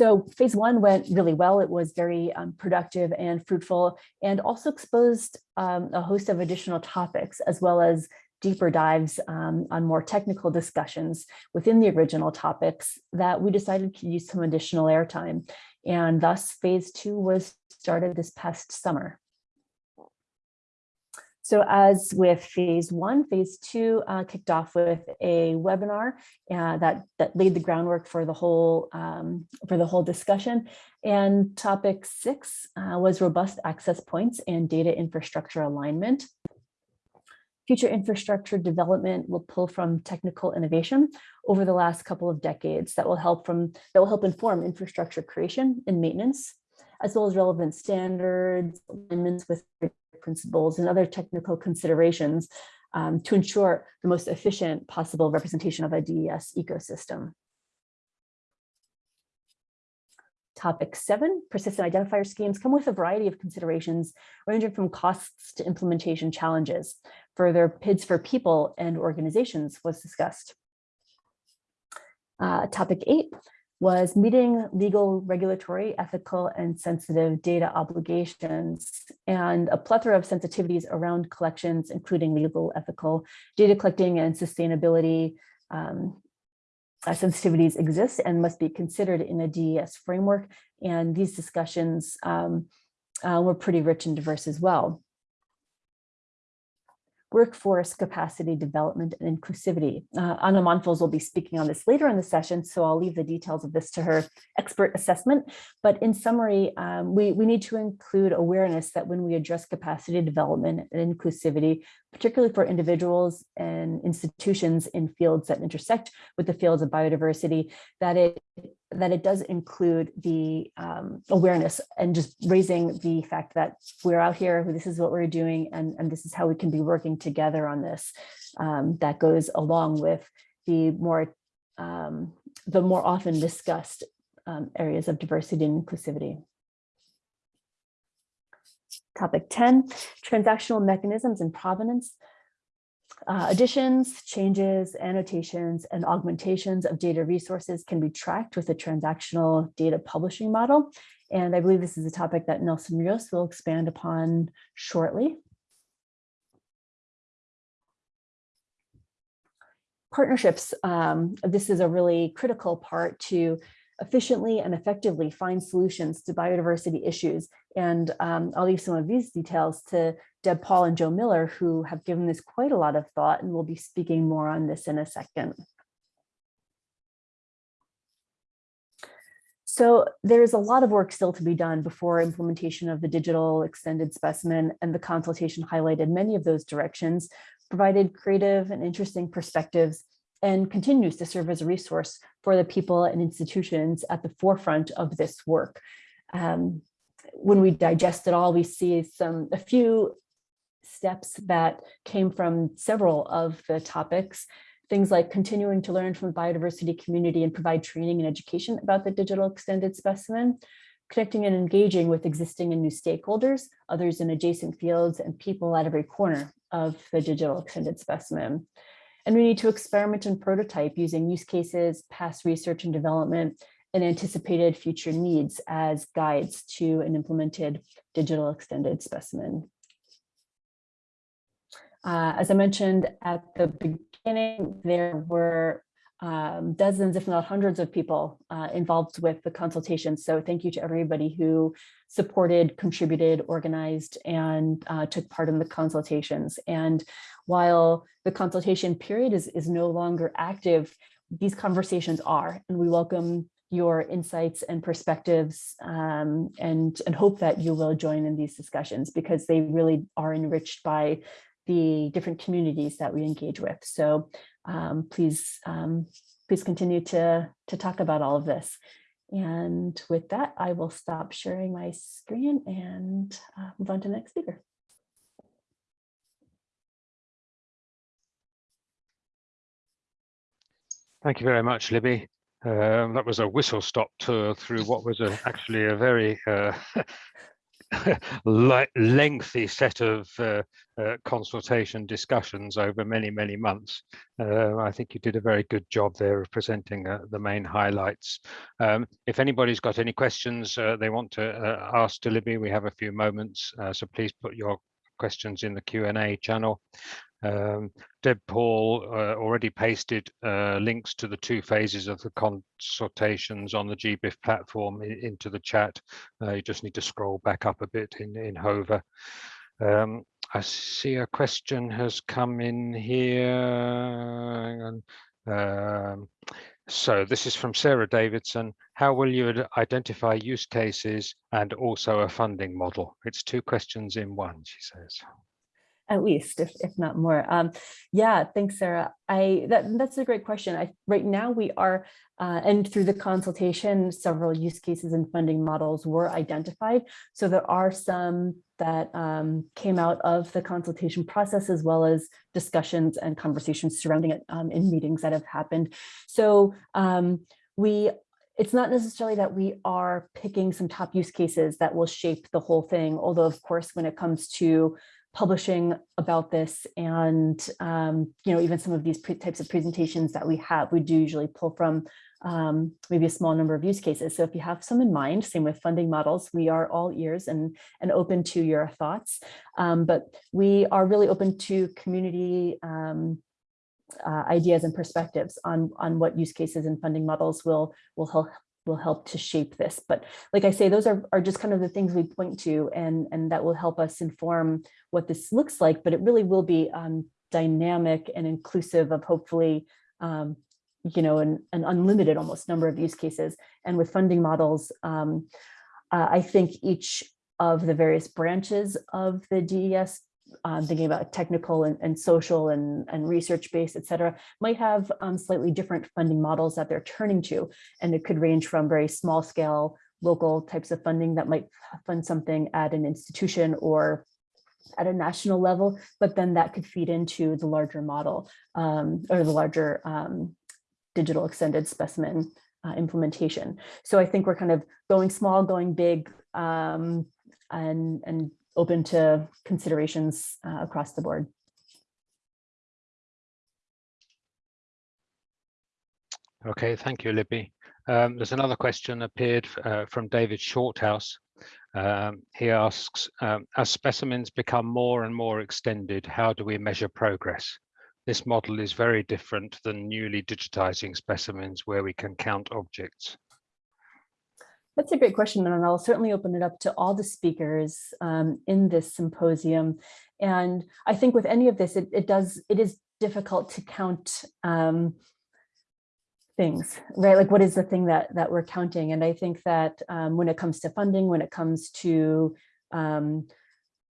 G: So phase one went really well. It was very um, productive and fruitful and also exposed um, a host of additional topics as well as deeper dives um, on more technical discussions within the original topics that we decided to use some additional airtime. And thus phase two was started this past summer. So as with phase one, phase two uh, kicked off with a webinar uh, that, that laid the groundwork for the whole um, for the whole discussion. And topic six uh, was robust access points and data infrastructure alignment. future infrastructure development will pull from technical innovation over the last couple of decades that will help from that will help inform infrastructure creation and maintenance, as well as relevant standards, alignments with principles and other technical considerations um, to ensure the most efficient possible representation of a DES ecosystem. Topic seven, persistent identifier schemes come with a variety of considerations ranging from costs to implementation challenges. Further, PIDs for people and organizations was discussed. Uh, topic eight was meeting legal, regulatory, ethical, and sensitive data obligations and a plethora of sensitivities around collections, including legal, ethical, data collecting and sustainability um, uh, sensitivities exist and must be considered in a DES framework. And these discussions um, uh, were pretty rich and diverse as well. Workforce capacity development and inclusivity. Uh, Anna Monfils will be speaking on this later in the session, so I'll leave the details of this to her expert assessment. But in summary, um, we, we need to include awareness that when we address capacity development and inclusivity, particularly for individuals and institutions in fields that intersect with the fields of biodiversity, that it that it does include the um, awareness and just raising the fact that we're out here, this is what we're doing, and, and this is how we can be working together on this. Um, that goes along with the more um, the more often discussed um, areas of diversity and inclusivity. Topic 10, transactional mechanisms and provenance. Uh, additions, changes, annotations, and augmentations of data resources can be tracked with a transactional data publishing model. And I believe this is a topic that Nelson Rios will expand upon shortly. Partnerships, um, this is a really critical part to efficiently and effectively find solutions to biodiversity issues. And um, I'll leave some of these details to Deb Paul and Joe Miller, who have given this quite a lot of thought and will be speaking more on this in a second. So there's a lot of work still to be done before implementation of the digital extended specimen and the consultation highlighted many of those directions, provided creative and interesting perspectives and continues to serve as a resource for the people and institutions at the forefront of this work. Um, when we digest it all, we see some a few steps that came from several of the topics, things like continuing to learn from the biodiversity community and provide training and education about the digital extended specimen, connecting and engaging with existing and new stakeholders, others in adjacent fields, and people at every corner of the digital extended specimen. And we need to experiment and prototype using use cases, past research and development, and anticipated future needs as guides to an implemented digital extended specimen. Uh, as I mentioned at the beginning, there were um, dozens, if not hundreds of people uh, involved with the consultation. So thank you to everybody who supported, contributed, organized, and uh, took part in the consultations. And while the consultation period is, is no longer active, these conversations are, and we welcome your insights and perspectives um, and, and hope that you will join in these discussions because they really are enriched by the different communities that we engage with. So um, please, um, please continue to, to talk about all of this. And with that, I will stop sharing my screen and uh, move on to the next speaker.
B: Thank you very much, Libby. Um, that was a whistle stop tour through what was a, actually a very uh, lengthy set of uh, uh, consultation discussions over many, many months. Uh, I think you did a very good job there of presenting uh, the main highlights. Um, if anybody's got any questions uh, they want to uh, ask to Libby, we have a few moments, so please put your questions in the Q&A channel. Um, Deb Paul uh, already pasted uh, links to the two phases of the consultations on the GBIF platform in, into the chat. Uh, you just need to scroll back up a bit in, in Whova. Um, I see a question has come in here. Um, so this is from Sarah Davidson. How will you identify use cases and also a funding model? It's two questions in one, she says.
G: At least, if, if not more. Um, yeah, thanks, Sarah. I that that's a great question. I right now we are, uh, and through the consultation, several use cases and funding models were identified. So there are some that um, came out of the consultation process as well as discussions and conversations surrounding it um, in meetings that have happened. So um, we it's not necessarily that we are picking some top use cases that will shape the whole thing, although of course, when it comes to publishing about this and um, you know even some of these types of presentations that we have, we do usually pull from um, maybe a small number of use cases. So if you have some in mind, same with funding models, we are all ears and, and open to your thoughts. Um, but we are really open to community um, uh, ideas and perspectives on, on what use cases and funding models will, will help will help to shape this. But like I say, those are, are just kind of the things we point to and, and that will help us inform what this looks like, but it really will be um, dynamic and inclusive of hopefully um, you know, an, an unlimited almost number of use cases. And with funding models, um, uh, I think each of the various branches of the DES, um, thinking about technical and, and social and, and research-based, et cetera, might have um, slightly different funding models that they're turning to. And it could range from very small scale local types of funding that might fund something at an institution or at a national level, but then that could feed into the larger model um, or the larger um, digital extended specimen uh, implementation. So I think we're kind of going small, going big, um, and, and open to considerations uh, across the board.
B: Okay, thank you, Libby. Um, there's another question appeared uh, from David Shorthouse. Um, he asks, um, as specimens become more and more extended, how do we measure progress? This model is very different than newly digitizing specimens where we can count objects.
G: That's a great question, and I'll certainly open it up to all the speakers um, in this symposium. And I think with any of this, it, it does, it is difficult to count um, things, right? Like what is the thing that that we're counting? And I think that um, when it comes to funding, when it comes to um,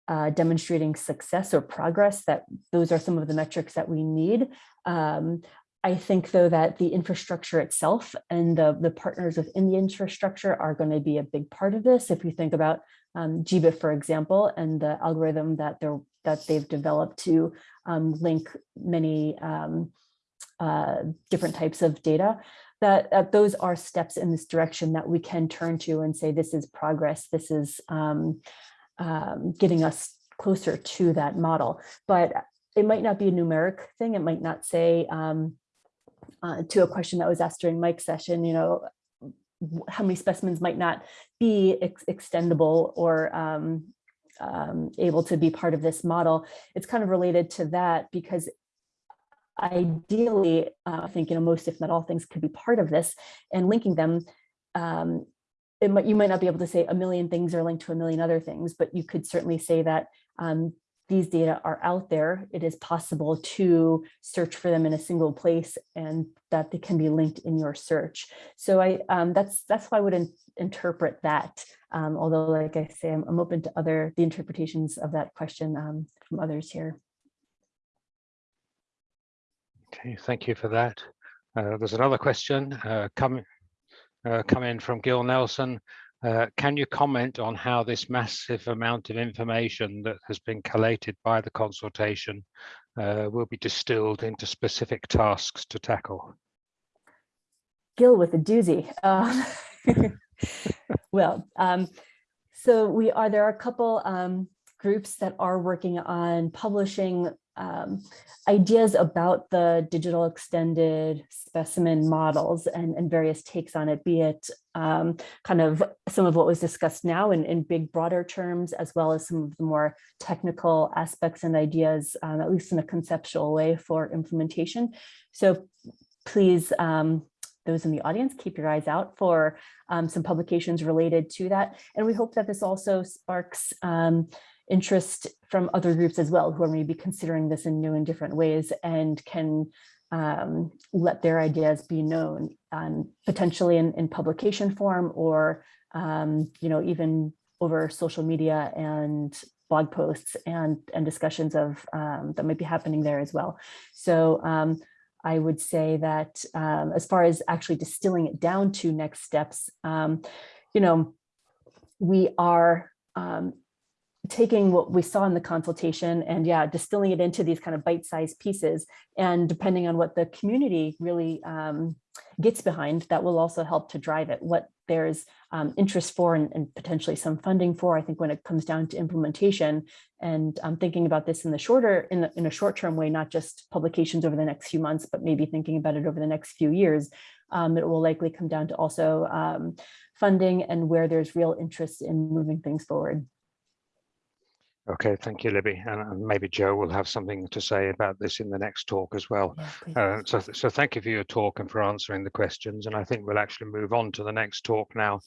G: uh, demonstrating success or progress, that those are some of the metrics that we need. Um, I think, though, that the infrastructure itself and the, the partners within the infrastructure are going to be a big part of this. If you think about um, GBIF, for example, and the algorithm that they're that they've developed to um, link many um, uh, different types of data, that, that, those are steps in this direction that we can turn to and say, this is progress, this is um, um, getting us closer to that model. But it might not be a numeric thing. It might not say um, uh, to a question that was asked during Mike's session, you know, how many specimens might not be ex extendable or um, um, able to be part of this model. It's kind of related to that because ideally, uh, I think, you know, most, if not all things could be part of this and linking them um, might, you might not be able to say a million things are linked to a million other things, but you could certainly say that um, these data are out there. It is possible to search for them in a single place and that they can be linked in your search. So I um, that's that's how I would in, interpret that. Um, although, like I say, I'm, I'm, open to other the interpretations of that question um, from others here.
B: Okay, thank you for that. Uh, there's another question uh, coming uh, come in from Gil Nelson. Uh, can you comment on how this massive amount of information that has been collated by the consultation uh, will be distilled into specific tasks to tackle?
G: Gil with a doozy. Uh, well, um, so we are, there are a couple um, groups that are working on publishing um, ideas about the digital extended specimen models and, and various takes on it, be it um, kind of some of what was discussed now in, in big broader terms, as well as some of the more technical aspects and ideas, um, at least in a conceptual way for implementation. So please, um, those in the audience, keep your eyes out for um, some publications related to that. And we hope that this also sparks um, interest from other groups as well who are maybe considering this in new and different ways and can um, let their ideas be known um, potentially in, in publication form or um, you know even over social media and blog posts and, and discussions of um, that might be happening there as well. So um, I would say that um, as far as actually distilling it down to next steps, um, you know, we are um, taking what we saw in the consultation and yeah, distilling it into these kind of bite-sized pieces. And depending on what the community really um, gets behind, that will also help to drive it. What there's um, interest for and, and, potentially some funding for, I think when it comes down to implementation and I'm thinking about this in the shorter, in, the, in a short-term way, not just publications over the next few months, but maybe thinking about it over the next few years, um, it will likely come down to also um, funding and where there's real interest in moving things forward.
B: Okay, thank you, Libby. And, and, maybe Joe will have something to say about this in the next talk as well. Yeah, uh, so, so thank you for your talk and for answering the questions. And I think we'll actually move on to the next talk now,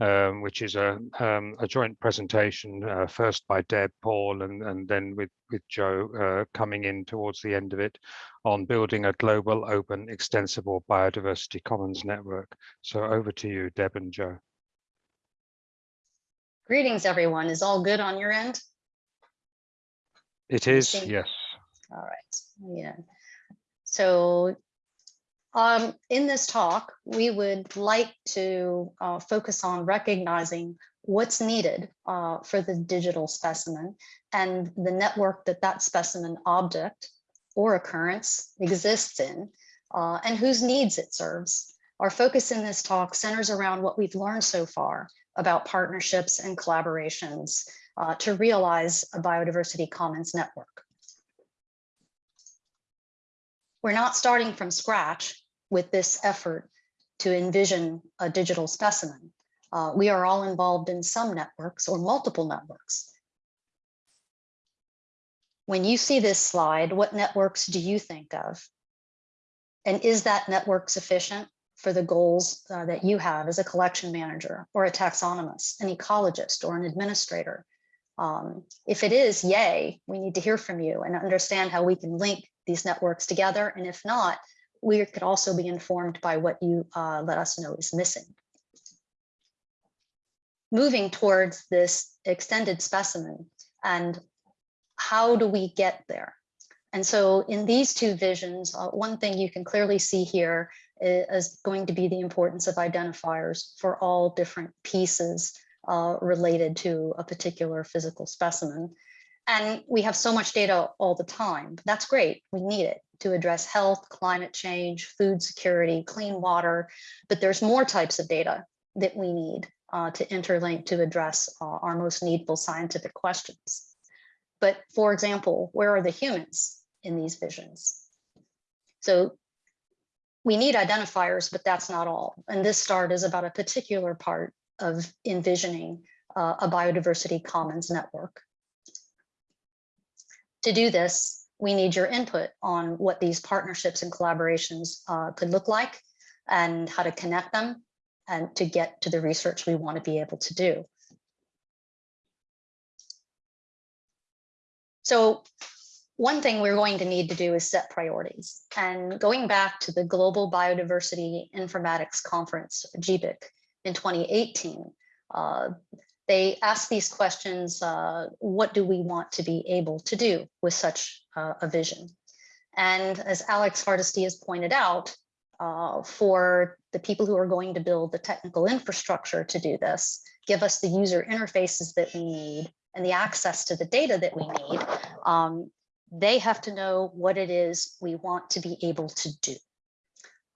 B: um, which is a, um, a joint presentation, uh, first by Deb, Paul, and, and then with, with Joe uh, coming in towards the end of it on building a global, open, extensible biodiversity commons network. So over to you, Deb and Joe.
E: Greetings, everyone. Is all good on your end?
B: It is, yes.
E: All right, yeah. So um, in this talk, we would like to uh, focus on recognizing what's needed uh, for the digital specimen and the network that that specimen object or occurrence exists in uh, and whose needs it serves. Our focus in this talk centers around what we've learned so far about partnerships and collaborations uh, to realize a biodiversity commons network. We're not starting from scratch with this effort to envision a digital specimen. Uh, we are all involved in some networks or multiple networks. When you see this slide, what networks do you think of? And is that network sufficient for the goals uh, that you have as a collection manager or a taxonomist, an ecologist or an administrator? Um, if it is, yay, we need to hear from you and understand how we can link these networks together. And if not, we could also be informed by what you uh, let us know is missing. Moving towards this extended specimen and how do we get there? And so in these two visions, uh, one thing you can clearly see here is going to be the importance of identifiers for all different pieces uh, related to a particular physical specimen. And we have so much data all the time. That's great. We need it to address health, climate change, food security, clean water. But there's more types of data that we need uh, to interlink to address uh, our most needful scientific questions. But for example, where are the humans in these visions? So we need identifiers, but that's not all. And this start is about a particular part of envisioning uh, a biodiversity commons network. To do this, we need your input on what these partnerships and collaborations uh, could look like and how to connect them and to get to the research we want to be able to do. So one thing we're going to need to do is set priorities. And going back to the Global Biodiversity Informatics Conference, GBIC, in 2018, uh, they asked these questions, uh, what do we want to be able to do with such uh, a vision? And as Alex Hardisty has pointed out, uh, for the people who are going to build the technical infrastructure to do this, give us the user interfaces that we need and the access to the data that we need, um, they have to know what it is we want to be able to do.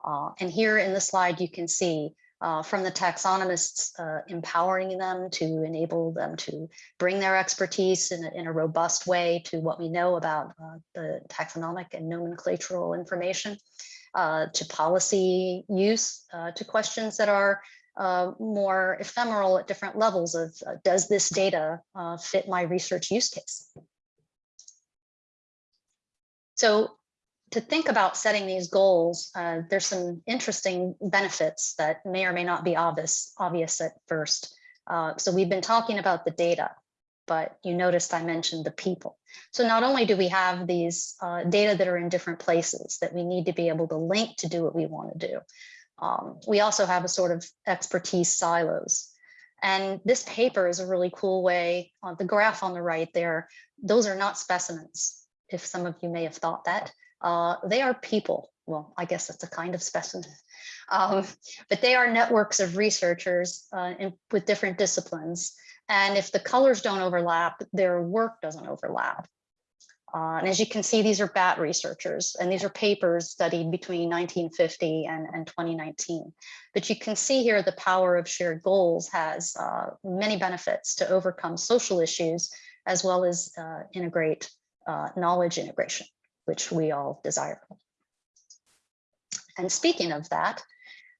E: Uh, and here in the slide, you can see uh, from the taxonomists, uh, empowering them to enable them to bring their expertise in a, in a robust way to what we know about uh, the taxonomic and nomenclatural information, uh, to policy use, uh, to questions that are uh, more ephemeral at different levels of does this data fit my research use case? So to think about setting these goals, uh, there's some interesting benefits that may or may not be obvious, obvious at first. Uh, so we've been talking about the data, but you noticed I mentioned the people. So not only do we have these uh, data that are in different places that we need to be able to link to do what we want to do, um, we also have a sort of expertise silos. And this paper is a really cool way, the graph on the right there, those are not specimens, if some of you may have thought that. Uh, they are people. Well, I guess that's a kind of specimen. Um, but they are networks of researchers uh, in, with different disciplines. And if the colors don't overlap, their work doesn't overlap. Uh, and as you can see, these are bat researchers, and these are papers studied between 1950 and, and 2019. But you can see here the power of shared goals has uh, many benefits to overcome social issues, as well as uh, integrate uh, knowledge integration, which we all desire. And speaking of that,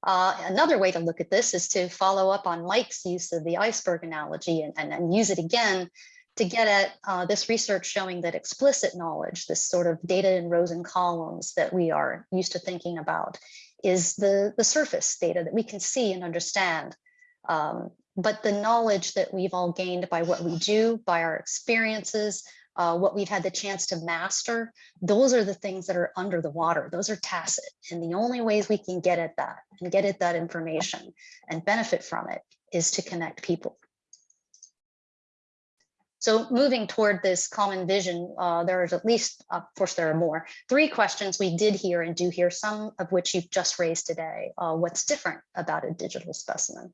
E: uh, another way to look at this is to follow up on Mike's use of the iceberg analogy and, and, and use it again to get at uh, this research showing that explicit knowledge, this sort of data in rows and columns that we are used to thinking about, is the, the surface data that we can see and understand. Um, but the knowledge that we've all gained by what we do, by our experiences, uh, what we've had the chance to master, those are the things that are under the water. Those are tacit. And the only ways we can get at that and get at that information and benefit from it is to connect people. So moving toward this common vision, uh, there is at least, of course, there are more, three questions we did hear and do hear, some of which you've just raised today. Uh, what's different about a digital specimen?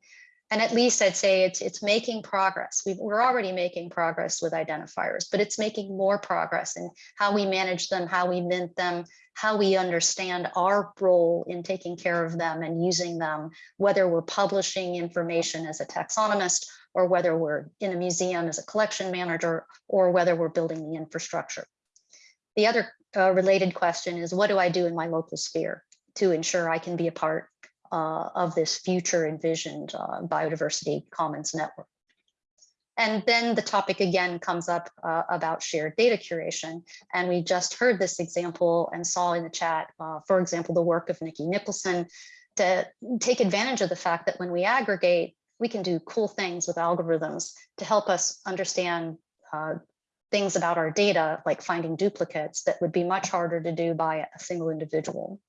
E: And at least I'd say it's, it's making progress. we we're already making progress with identifiers, but it's making more progress in how we manage them, how we mint them, how we understand our role in taking care of them and using them, whether we're publishing information as a taxonomist or whether we're in a museum as a collection manager, or whether we're building the infrastructure. The other uh, related question is, what do I do in my local sphere to ensure I can be a part uh, of this future envisioned uh, biodiversity commons network? And then the topic again comes up uh, about shared data curation. And we just heard this example and saw in the chat, uh, for example, the work of Nicky Nicolson to take advantage of the fact that when we aggregate we can do cool things with algorithms to help us understand uh, things about our data, like finding duplicates that would be much harder to do by a single individual,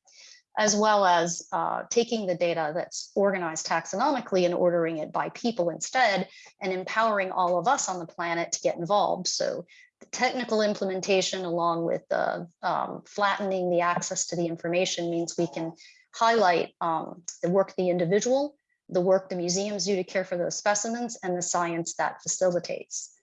E: as well as uh, taking the data that's organized taxonomically and ordering it by people instead, and empowering all of us on the planet to get involved. So the technical implementation along with the um, flattening the access to the information means we can highlight um, the work of the individual the work the museums do to care for those specimens and the science that facilitates.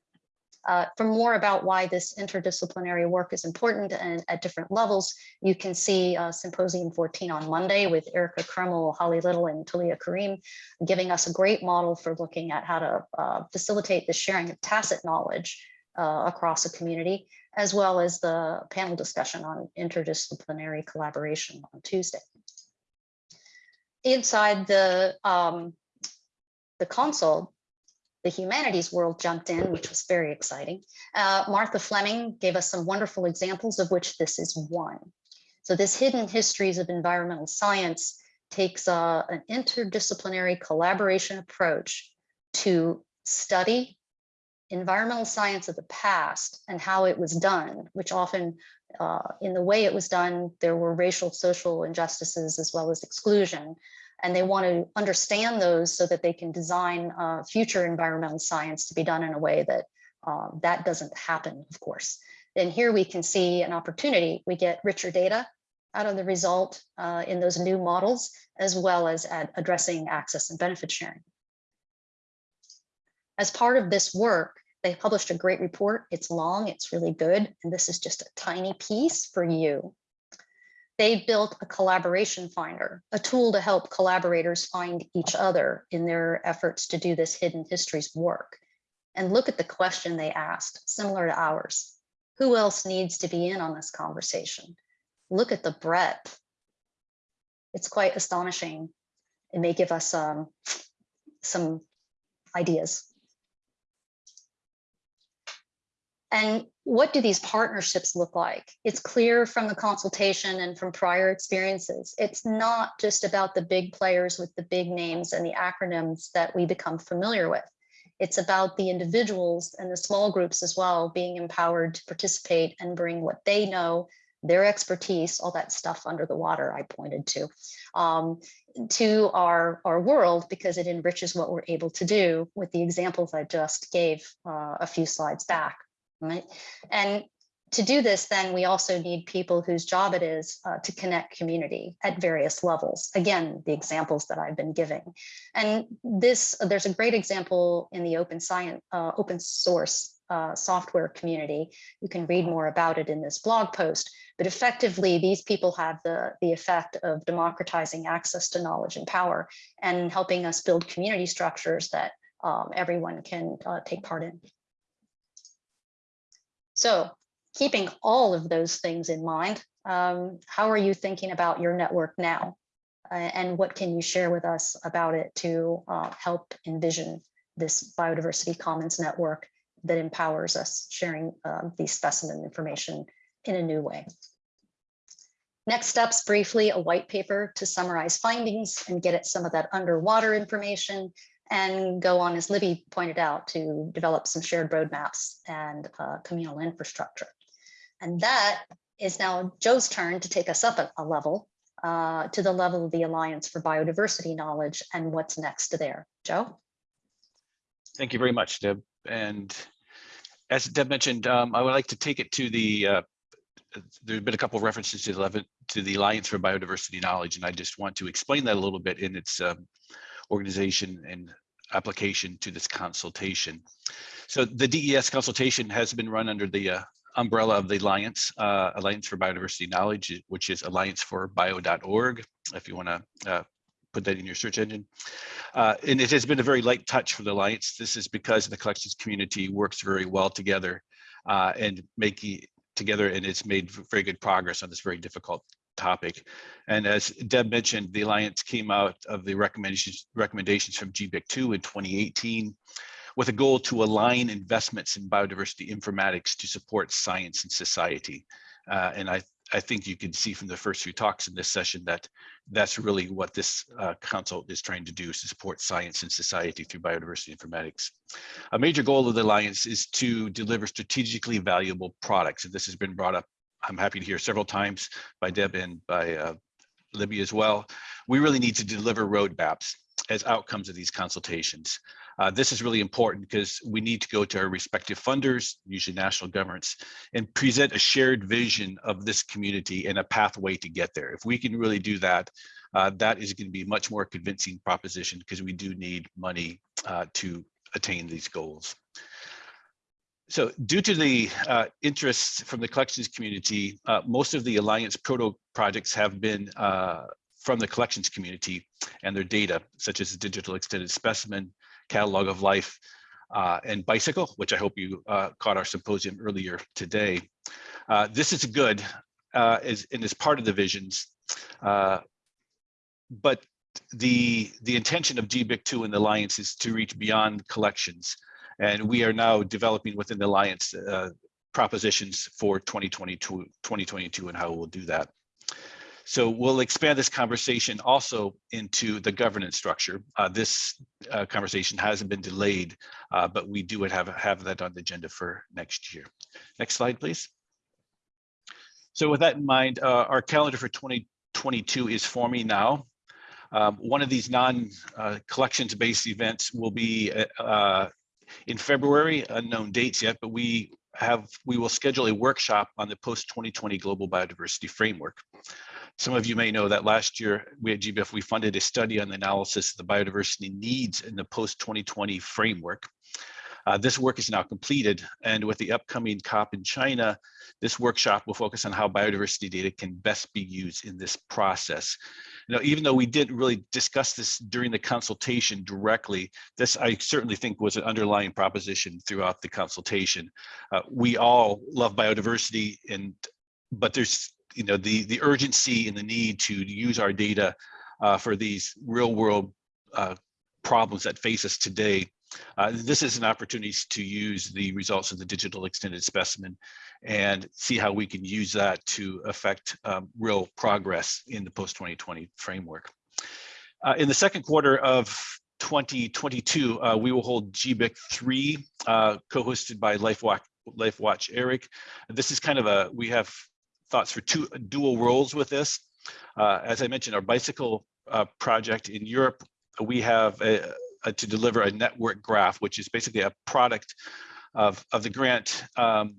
E: Uh, for more about why this interdisciplinary work is important and at different levels, you can see uh, Symposium 14 on Monday with Erica Krimmel, Holly Little, and Talia Karim, giving us a great model for looking at how to uh, facilitate the sharing of tacit knowledge uh, across a community, as well as the panel discussion on interdisciplinary collaboration on Tuesday. Inside the um, the console, the humanities world jumped in, which was very exciting. Uh, Martha Fleming gave us some wonderful examples of which this is one. So this hidden histories of environmental science takes uh, an interdisciplinary collaboration approach to study environmental science of the past and how it was done, which often uh, in the way it was done, there were racial, social injustices as well as exclusion. And they want to understand those so that they can design uh, future environmental science to be done in a way that uh, that doesn't happen, of course. And here we can see an opportunity. We get richer data out of the result uh, in those new models, as well as at addressing access and benefit sharing. As part of this work, they published a great report. It's long, it's really good. And this is just a tiny piece for you. They built a collaboration finder, a tool to help collaborators find each other in their efforts to do this hidden histories work. And look at the question they asked, similar to ours. Who else needs to be in on this conversation? Look at the breadth. It's quite astonishing. It may give us um, some ideas. And what do these partnerships look like? It's clear from the consultation and from prior experiences. It's not just about the big players with the big names and the acronyms that we become familiar with. It's about the individuals and the small groups as well being empowered to participate and bring what they know, their expertise, all that stuff under the water I pointed to, um, to our, our world because it enriches what we're able to do with the examples I just gave uh, a few slides back, right? And to do this, then we also need people whose job it is uh, to connect community at various levels. Again, the examples that I've been giving. And this, there's a great example in the open science, uh, open source uh, software community. You can read more about it in this blog post, but effectively these people have the, the effect of democratizing access to knowledge and power and helping us build community structures that um, everyone can uh, take part in. So keeping all of those things in mind, um, how are you thinking about your network now? Uh, and what can you share with us about it to uh, help envision this biodiversity commons network that empowers us sharing um, the specimen information in a new way. Next steps, briefly, a white paper to summarize findings and get at some of that underwater information and go on, as Libby pointed out, to develop some shared roadmaps and uh, communal infrastructure. And that is now Joe's turn to take us up a, a level uh, to the level of the Alliance for Biodiversity Knowledge and what's next there. Joe?
F: Thank you very much, Deb. And as Deb mentioned, um, I would like to take it to the, uh, there's been a couple of references to the, to the Alliance for Biodiversity Knowledge, and I just want to explain that a little bit in its um, organization and application to this consultation. So the DES consultation has been run under the uh, umbrella of the Alliance, uh, Alliance for Biodiversity Knowledge, which is allianceforbio.org, if you want to uh, put that in your search engine. Uh, and it has been a very light touch for the Alliance. This is because the collections community works very well together uh, and making together, and it's made very good progress on this very difficult topic. And as Deb mentioned, the Alliance came out of the recommendations recommendations from GBIC2 in 2018 with a goal to align investments in biodiversity informatics to support science and society. Uh, and I, I think you can see from the first few talks in this session that that's really what this uh, council is trying to do is to support science and society through biodiversity informatics. A major goal of the Alliance is to deliver strategically valuable products. And this has been brought up, I'm happy to hear several times by Deb and by uh, Libby as well. We really need to deliver roadmaps as outcomes of these consultations. Uh, this is really important because we need to go to our respective funders, usually national governments, and present a shared vision of this community and a pathway to get there. If we can really do that, uh, that is going to be a much more convincing proposition because we do need money uh, to attain these goals. So due to the uh, interests from the collections community, uh, most of the Alliance proto projects have been uh, from the collections community and their data, such as the digital extended specimen, catalog of life, uh, and BiCIKL, which I hope you uh, caught our symposium earlier today. Uh, this is good is, and is part of the visions, but the, the intention of GBIC2 and the Alliance is to reach beyond collections. And we are now developing within the Alliance uh, propositions for 2022, 2022 and how we'll do that. So we'll expand this conversation also into the governance structure. Uh, this uh, conversation hasn't been delayed, uh, but we do have, have that on the agenda for next year. Next slide, please. So with that in mind, uh, our calendar for 2022 is forming now. Um, one of these non-collections-based events will be uh, in February, unknown dates yet, but we have we will schedule a workshop on the post-2020 global biodiversity framework. Some of you may know that last year we at GBIF, we funded a study on the analysis of the biodiversity needs in the post-2020 framework. Uh, this work is now completed, and with the upcoming COP in China, this workshop will focus on how biodiversity data can best be used in this process. You know, even though we didn't really discuss this during the consultation directly, this I certainly think was an underlying proposition throughout the consultation. Uh, we all love biodiversity, and but there's you know the the urgency and the need to use our data uh, for these real world uh, problems that face us today. Uh, this is an opportunity to use the results of the digital extended specimen and see how we can use that to affect um, real progress in the post-2020 framework. Uh, in the second quarter of 2022, uh, we will hold GBIC 3, uh, co-hosted by LifeWatch, LifeWatch ERIC. This is kind of a, we have thoughts for two dual roles with this. Uh, as I mentioned, our BiCIKL uh, project in Europe, we have a, a- to deliver a network graph, which is basically a product of, of the grant, um,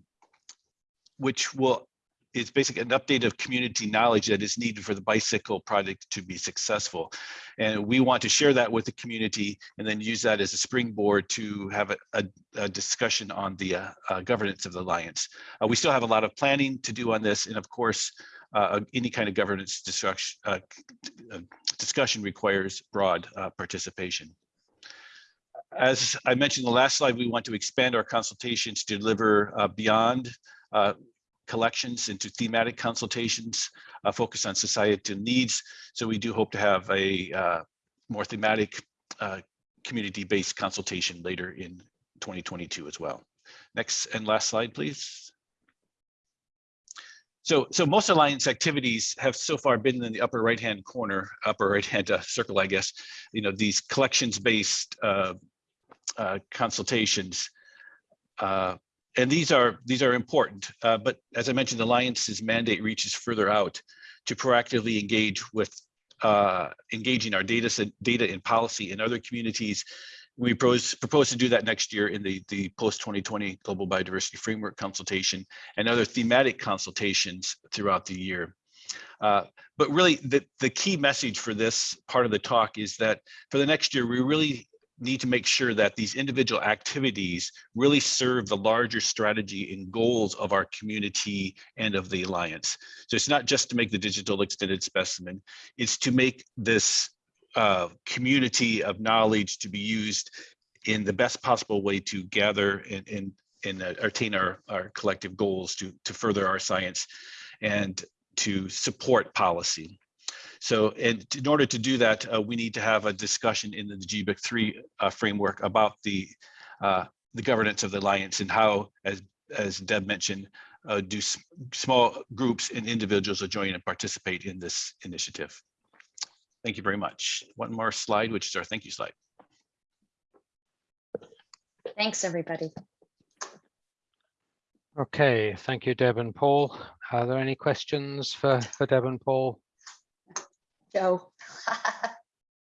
F: which will is basically an update of community knowledge that is needed for the BiCIKL project to be successful. And we want to share that with the community and then use that as a springboard to have a, a, a discussion on the uh, uh, governance of the Alliance. Uh, we still have a lot of planning to do on this. And of course, uh, any kind of governance discussion, uh, uh, discussion requires broad uh, participation. As I mentioned in the last slide, we want to expand our consultations to deliver uh, beyond uh, collections into thematic consultations, uh, focus on societal needs. So we do hope to have a uh, more thematic, uh, community-based consultation later in 2022 as well. Next and last slide, please. So, so most Alliance activities have so far been in the upper right-hand corner, upper right-hand uh, circle, I guess. You know, these collections-based uh, uh, consultations. Uh, and these are these are important, uh, but as I mentioned, the Alliance's mandate reaches further out to proactively engage with uh, engaging our data data in policy in other communities. We propose, propose to do that next year in the, the post 2020 Global Biodiversity Framework consultation and other thematic consultations throughout the year. Uh, but really the, the key message for this part of the talk is that for the next year, we really need to make sure that these individual activities really serve the larger strategy and goals of our community and of the Alliance. So it's not just to make the digital extended specimen, it's to make this uh, community of knowledge to be used in the best possible way to gather and, and, and uh, attain our, our collective goals to, to further our science and to support policy. So and in order to do that, uh, we need to have a discussion in the GBIC 3 uh, framework about the uh, the governance of the alliance and how, as as Deb mentioned, uh, do small groups and individuals will join and participate in this initiative. Thank you very much. One more slide, which is our thank you slide.
E: Thanks, everybody.
B: Okay, thank you, Deb and Paul. Are there any questions for, for Deb and Paul?
E: Joe.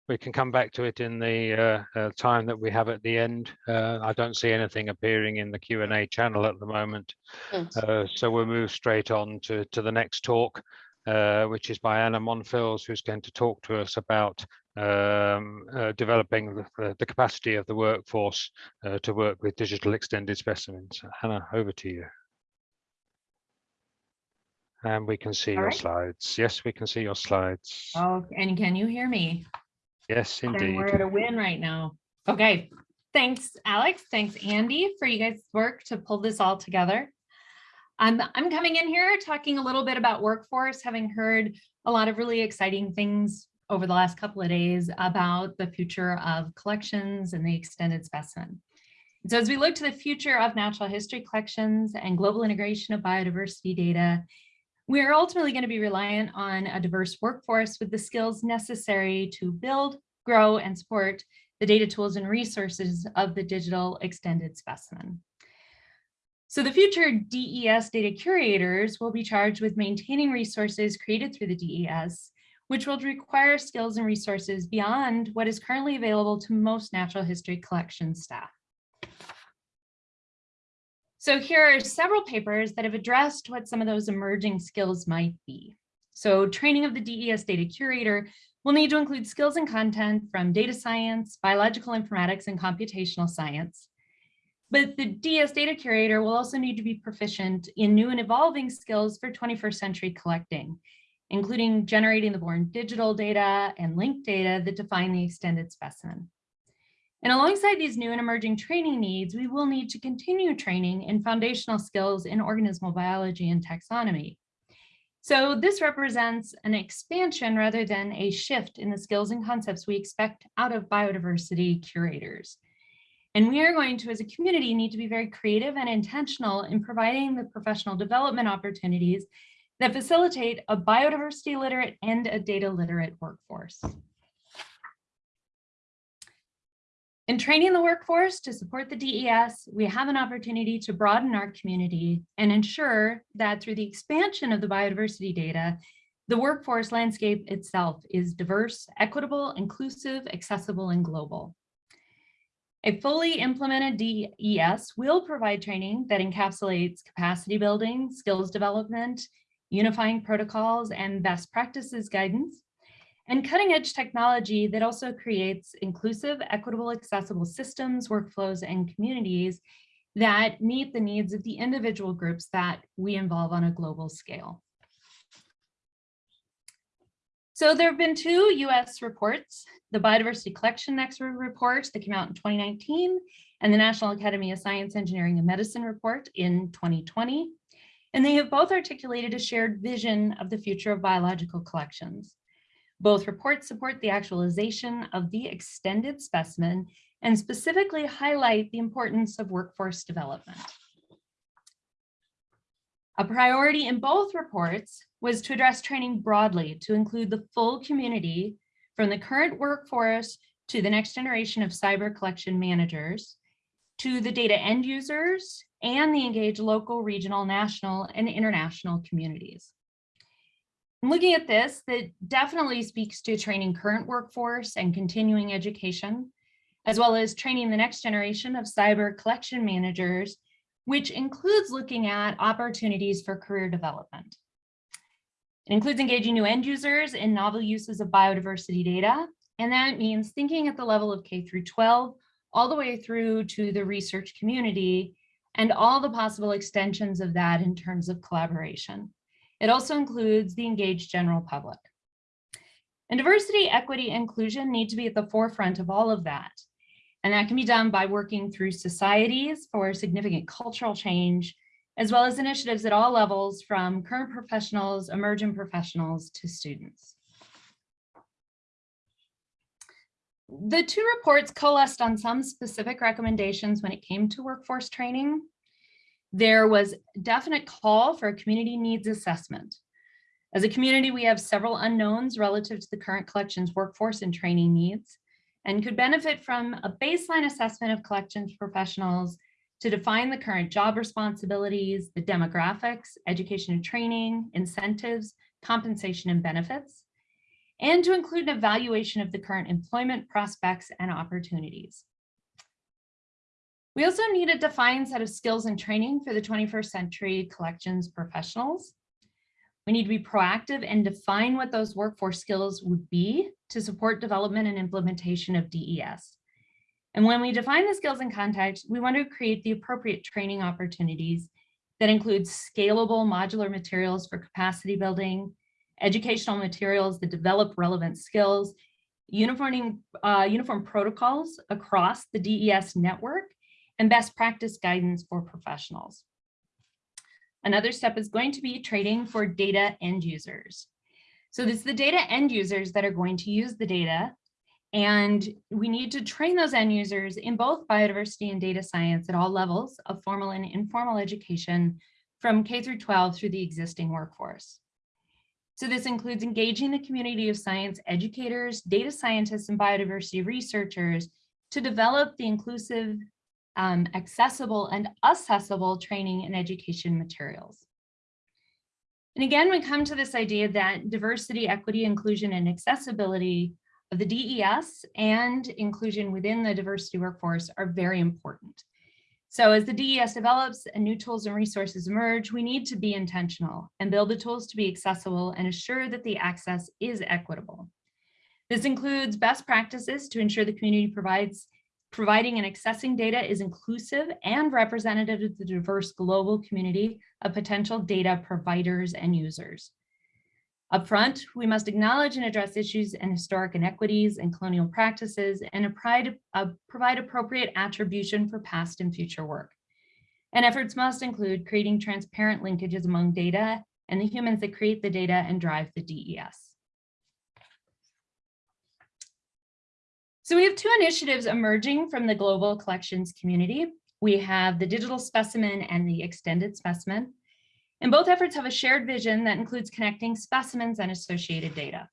B: We can come back to it in the uh, uh, time that we have at the end. Uh, I don't see anything appearing in the Q and A channel at the moment.
E: Mm.
B: Uh, so we'll move straight on to, to the next talk, uh, which is by Anna Monfils, who's going to talk to us about um, uh, developing the- the, the capacity of the workforce uh, to work with digital extended specimens. Anna, over to you. And we can see
H: All
B: your
H: right.
B: slides. Yes, we can see your slides.
H: Oh, and can you hear me?
B: Yes,
H: Then
B: indeed.
H: we're at a win right now. Okay, thanks, Alex. Thanks, Andy, for you guys' work to pull this all together. I'm, I'm coming in here talking a little bit about workforce, having heard a lot of really exciting things over the last couple of days about the future of collections and the extended specimen. So as we look to the future of natural history collections and global integration of biodiversity data, we are ultimately going to be reliant on a diverse workforce with the skills necessary to build, grow, and support the data tools and resources of the digital extended specimen. So the future DES data curators will be charged with maintaining resources created through the DES, which will require skills and resources beyond what is currently available to most natural history collection staff. So here are several papers that have addressed what some of those emerging skills might be. So training of the DES data curator will need to include skills and content from data science, biological informatics, and computational science. But the DS data curator will also need to be proficient in new and evolving skills for 21st century collecting, including generating the born digital data and linked data that define the extended specimen. And alongside these new and emerging training needs, we will need to continue training in foundational skills in organismal biology and taxonomy. So this represents an expansion rather than a shift in the skills and concepts we expect out of biodiversity curators. And we are going to, as a community, need to be very creative and intentional in providing the professional development opportunities that facilitate a biodiversity literate and a data literate workforce. In training the workforce to support the DES, we have an opportunity to broaden our community and ensure that through the expansion of the biodiversity data, the workforce landscape itself is diverse, equitable, inclusive, accessible, and global. A fully implemented DES will provide training that encapsulates capacity building, skills development, unifying protocols, and best practices guidance, and cutting edge technology that also creates inclusive, equitable, accessible systems, workflows, and communities that meet the needs of the individual groups that we involve on a global scale. So there have been two US reports, the Biodiversity Collection Expert Report that came out in 2019 and the National Academy of Science, Engineering, and Medicine report in 2020. And they have both articulated a shared vision of the future of biological collections. Both reports support the actualization of the extended specimen and specifically highlight the importance of workforce development. A priority in both reports was to address training broadly to include the full community from the current workforce to the next generation of cyber collection managers, to the data end users, and the engaged local, regional, national, and international communities. Looking at this, that definitely speaks to training current workforce and continuing education, as well as training the next generation of cyber collection managers, which includes looking at opportunities for career development. It includes engaging new end users in novel uses of biodiversity data, and that means thinking at the level of K through 12, all the way through to the research community, and all the possible extensions of that in terms of collaboration. It also includes the engaged general public. And diversity, equity, inclusion need to be at the forefront of all of that. And that can be done by working through societies for significant cultural change, as well as initiatives at all levels from current professionals, emerging professionals to students. The two reports coalesced on some specific recommendations when it came to workforce training. There was definite call for a community needs assessment. As a community, we have several unknowns relative to the current collections workforce and training needs and could benefit from a baseline assessment of collections professionals to define the current job responsibilities, the demographics, education and training, incentives, compensation and benefits, and to include an evaluation of the current employment prospects and opportunities. We also need a defined set of skills and training for the 21st century collections professionals. We need to be proactive and define what those workforce skills would be to support development and implementation of DES. And when we define the skills and context, we want to create the appropriate training opportunities that include scalable modular materials for capacity building, educational materials that develop relevant skills, uniforming, uh, uniform protocols across the DES network, and best practice guidance for professionals. Another step is going to be training for data end users. So this is the data end users that are going to use the data. And we need to train those end users in both biodiversity and data science at all levels of formal and informal education from K through 12 through the existing workforce. So this includes engaging the community of science educators, data scientists, and biodiversity researchers to develop the inclusive, um, accessible, and accessible training and education materials. And again, we come to this idea that diversity, equity, inclusion, and accessibility of the DES and inclusion within the diversity workforce are very important. So as the DES develops and new tools and resources emerge, we need to be intentional and build the tools to be accessible and assure that the access is equitable. This includes best practices to ensure the community provides providing and accessing data is inclusive and representative of the diverse global community of potential data providers and users. Upfront, we must acknowledge and address issues and historic inequities and colonial practices and uh, provide appropriate attribution for past and future work. And efforts must include creating transparent linkages among data and the humans that create the data and drive the DES. So we have two initiatives emerging from the global collections community. We have the digital specimen and the extended specimen. And both efforts have a shared vision that includes connecting specimens and associated data.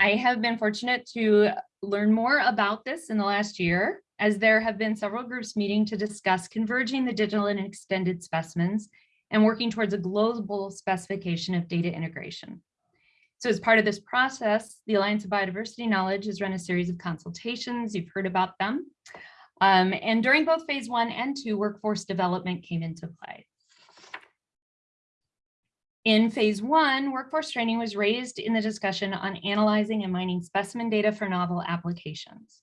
H: I have been fortunate to learn more about this in the last year, as there have been several groups meeting to discuss converging the digital and extended specimens and working towards a global specification of data integration. So as part of this process, the Alliance of Biodiversity Knowledge has run a series of consultations. You've heard about them. Um, and during both phase one and two, workforce development came into play. In phase one, workforce training was raised in the discussion on analyzing and mining specimen data for novel applications.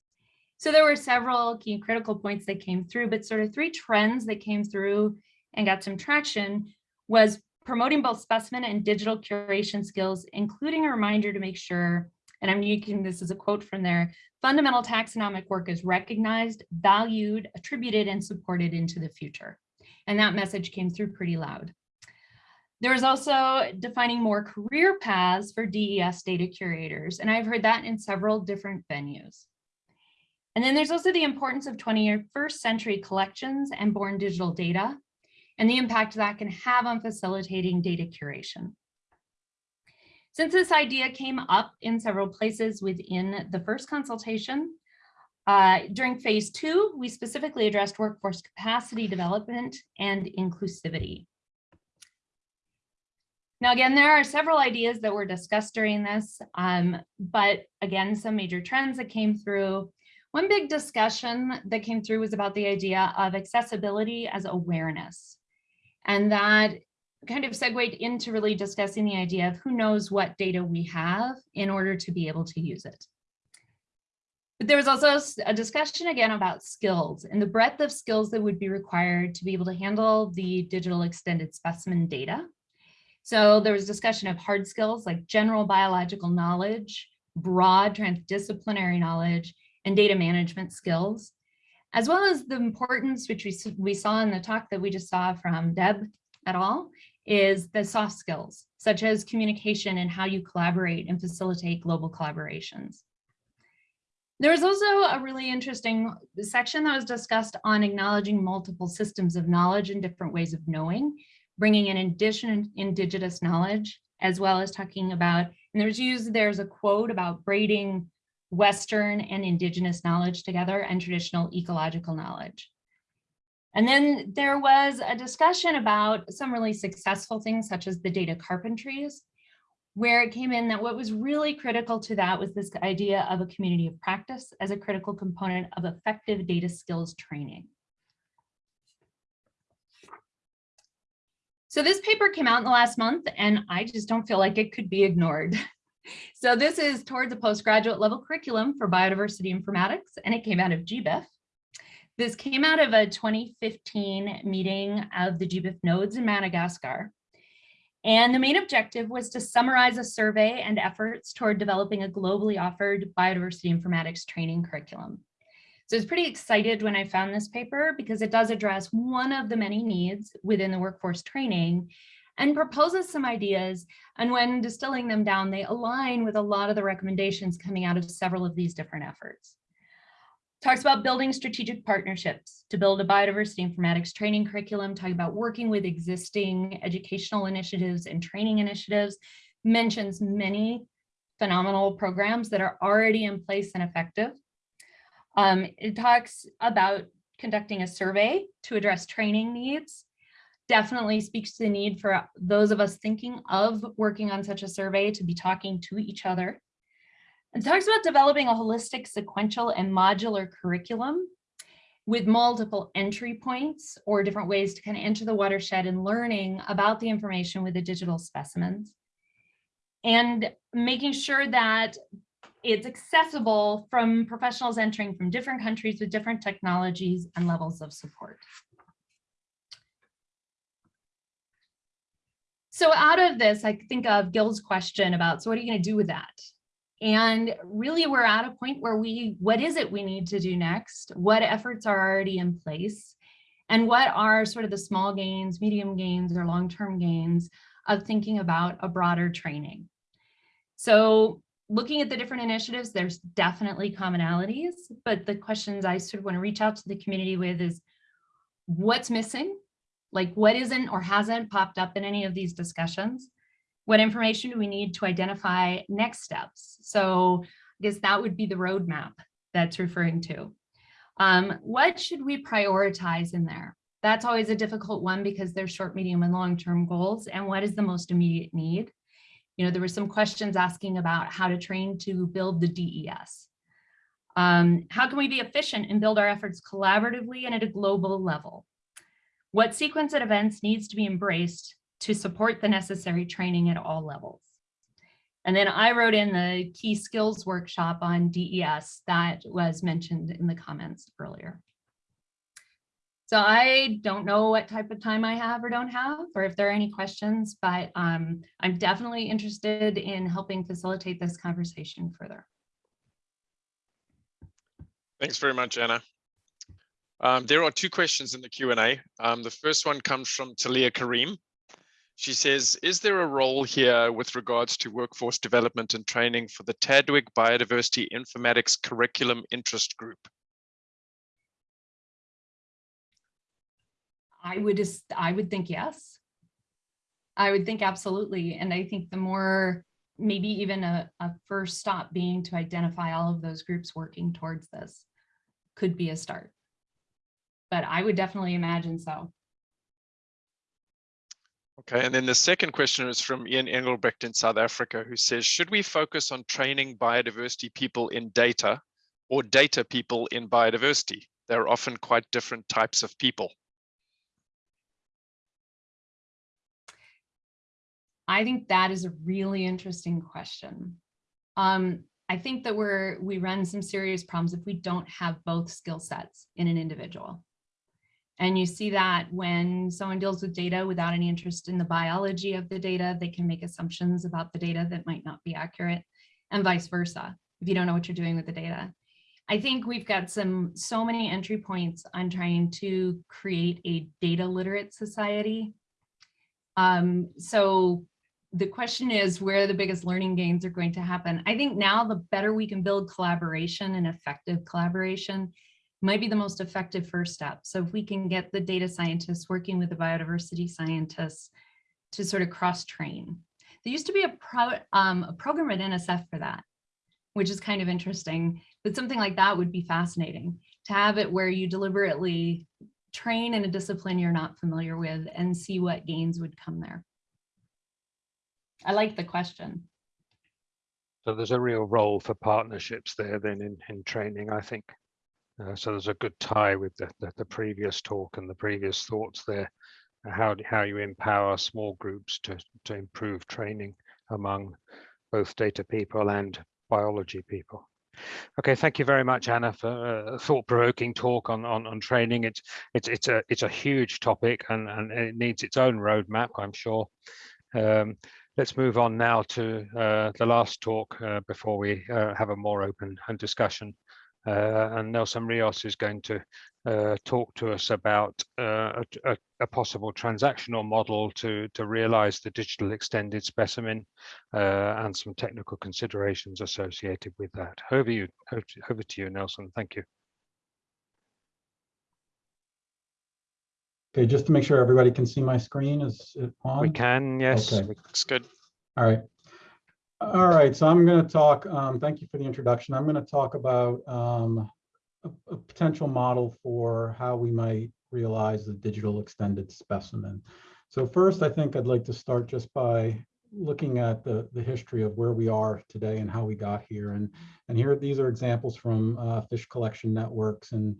H: So there were several key critical points that came through, but sort of three trends that came through and got some traction was promoting both specimen and digital curation skills, including a reminder to make sure, and I'm using this as a quote from there, fundamental taxonomic work is recognized, valued, attributed, and supported into the future. And that message came through pretty loud. There is also defining more career paths for DES data curators, and I've heard that in several different venues. And then there's also the importance of 21st century collections and born digital data and the impact that can have on facilitating data curation. Since this idea came up in several places within the first consultation, uh, during phase two, we specifically addressed workforce capacity development and inclusivity. Now, again, there are several ideas that were discussed during this, um, but again, some major trends that came through. One big discussion that came through was about the idea of accessibility as awareness. And that kind of segued into really discussing the idea of who knows what data we have in order to be able to use it. But there was also a discussion again about skills and the breadth of skills that would be required to be able to handle the digital extended specimen data. So there was discussion of hard skills like general biological knowledge, broad transdisciplinary knowledge, and data management skills, as well as the importance, which we, we saw in the talk that we just saw from Deb et al., is the soft skills, such as communication and how you collaborate and facilitate global collaborations. There was also a really interesting section that was discussed on acknowledging multiple systems of knowledge and different ways of knowing, bringing in addition indigenous knowledge, as well as talking about, and there's used, there's a quote about braiding Western and indigenous knowledge together and traditional ecological knowledge. And then there was a discussion about some really successful things such as the data carpentries, where it came in that what was really critical to that was this idea of a community of practice as a critical component of effective data skills training. So this paper came out in the last month and I just don't feel like it could be ignored. So this is towards a postgraduate level curriculum for biodiversity informatics, and it came out of GBIF. This came out of a 2015 meeting of the GBIF nodes in Madagascar. And the main objective was to summarize a survey and efforts toward developing a globally offered biodiversity informatics training curriculum. So I was pretty excited when I found this paper because it does address one of the many needs within the workforce training and proposes some ideas. And when distilling them down, they align with a lot of the recommendations coming out of several of these different efforts. Talks about building strategic partnerships to build a biodiversity informatics training curriculum, talking about working with existing educational initiatives and training initiatives, mentions many phenomenal programs that are already in place and effective. Um, it talks about conducting a survey to address training needs definitely speaks to the need for those of us thinking of working on such a survey to be talking to each other. It talks about developing a holistic, sequential, and modular curriculum with multiple entry points or different ways to kind of enter the watershed and learning about the information with the digital specimens. And making sure that it's accessible from professionals entering from different countries with different technologies and levels of support. So out of this, I think of Gil's question about, so what are you going to do with that? And really, we're at a point where we, what is it we need to do next? What efforts are already in place? And what are sort of the small gains, medium gains, or long-term gains of thinking about a broader training? So looking at the different initiatives, there's definitely commonalities, but the questions I sort of want to reach out to the community with is what's missing? Like what isn't or hasn't popped up in any of these discussions What information do we need to identify next steps? So I guess that would be the roadmap that's referring to. Um, what should we prioritize in there? That's always a difficult one because there's short, medium, and long-term goals. And what is the most immediate need? You know, there were some questions asking about how to train to build the DES. Um, how can we be efficient and build our efforts collaboratively and at a global level? What sequence of events needs to be embraced to support the necessary training at all levels? And then I wrote in the key skills workshop on DES that was mentioned in the comments earlier. So I don't know what type of time I have or don't have, or if there are any questions, but um, I'm definitely interested in helping facilitate this conversation further.
D: Thanks very much, Anna. Um, there are two questions in the Q&A. Um, the first one comes from Talia Karim. She says, is there a role here with regards to workforce development and training for the TDWG Biodiversity Informatics Curriculum Interest Group?
H: I would just, I would think yes. I would think absolutely. And I think the more, maybe even a, a first stop being to identify all of those groups working towards this could be a start. But I would definitely imagine so.
D: Okay, and then the second question is from Ian Engelbrecht in South Africa, who says, should we focus on training biodiversity people in data or data people in biodiversity? They're often quite different types of people.
H: I think that is a really interesting question. Um, I think that we're we run some serious problems if we don't have both skill sets in an individual. And you see that when someone deals with data without any interest in the biology of the data, they can make assumptions about the data that might not be accurate and vice versa, if you don't know what you're doing with the data. I think we've got some so many entry points on trying to create a data literate society. Um, so the question is where the biggest learning gains are going to happen. I think now the better we can build collaboration and effective collaboration might be the most effective first step. So if we can get the data scientists working with the biodiversity scientists to sort of cross train. There used to be a, pro, um, a program at NSF for that, which is kind of interesting, but something like that would be fascinating to have it where you deliberately train in a discipline you're not familiar with and see what gains would come there. I like the question.
B: So there's a real role for partnerships there then in, in training, I think. Uh, so there's a good tie with the, the, the, previous talk and the previous thoughts there. Uh, how, how you empower small groups to, to improve training among both data people and biology people. Okay, thank you very much, Anna, for a thought-provoking talk on, on, on training. It's it's it's a it's a huge topic and, and it needs its own roadmap, I'm sure. Um, let's move on now to uh, the last talk uh, before we uh, have a more open and discussion. Uh, and Nelson Rios is going to uh, talk to us about uh, a, a, possible transactional model to, to realize the digital extended specimen and some technical considerations associated with that. Over, you, over to you, Nelson. Thank you.
I: Okay, just to make sure everybody can see my screen, is it on?
B: We can, yes.
I: Okay.
D: Looks good.
I: All right. All right, so I'm going to talk, um, thank you for the introduction. I'm going to talk about um, a, a, potential model for how we might realize the digital extended specimen. So first, I think I'd like to start just by looking at the, the history of where we are today and how we got here. And, and here, these are examples from uh, fish collection networks and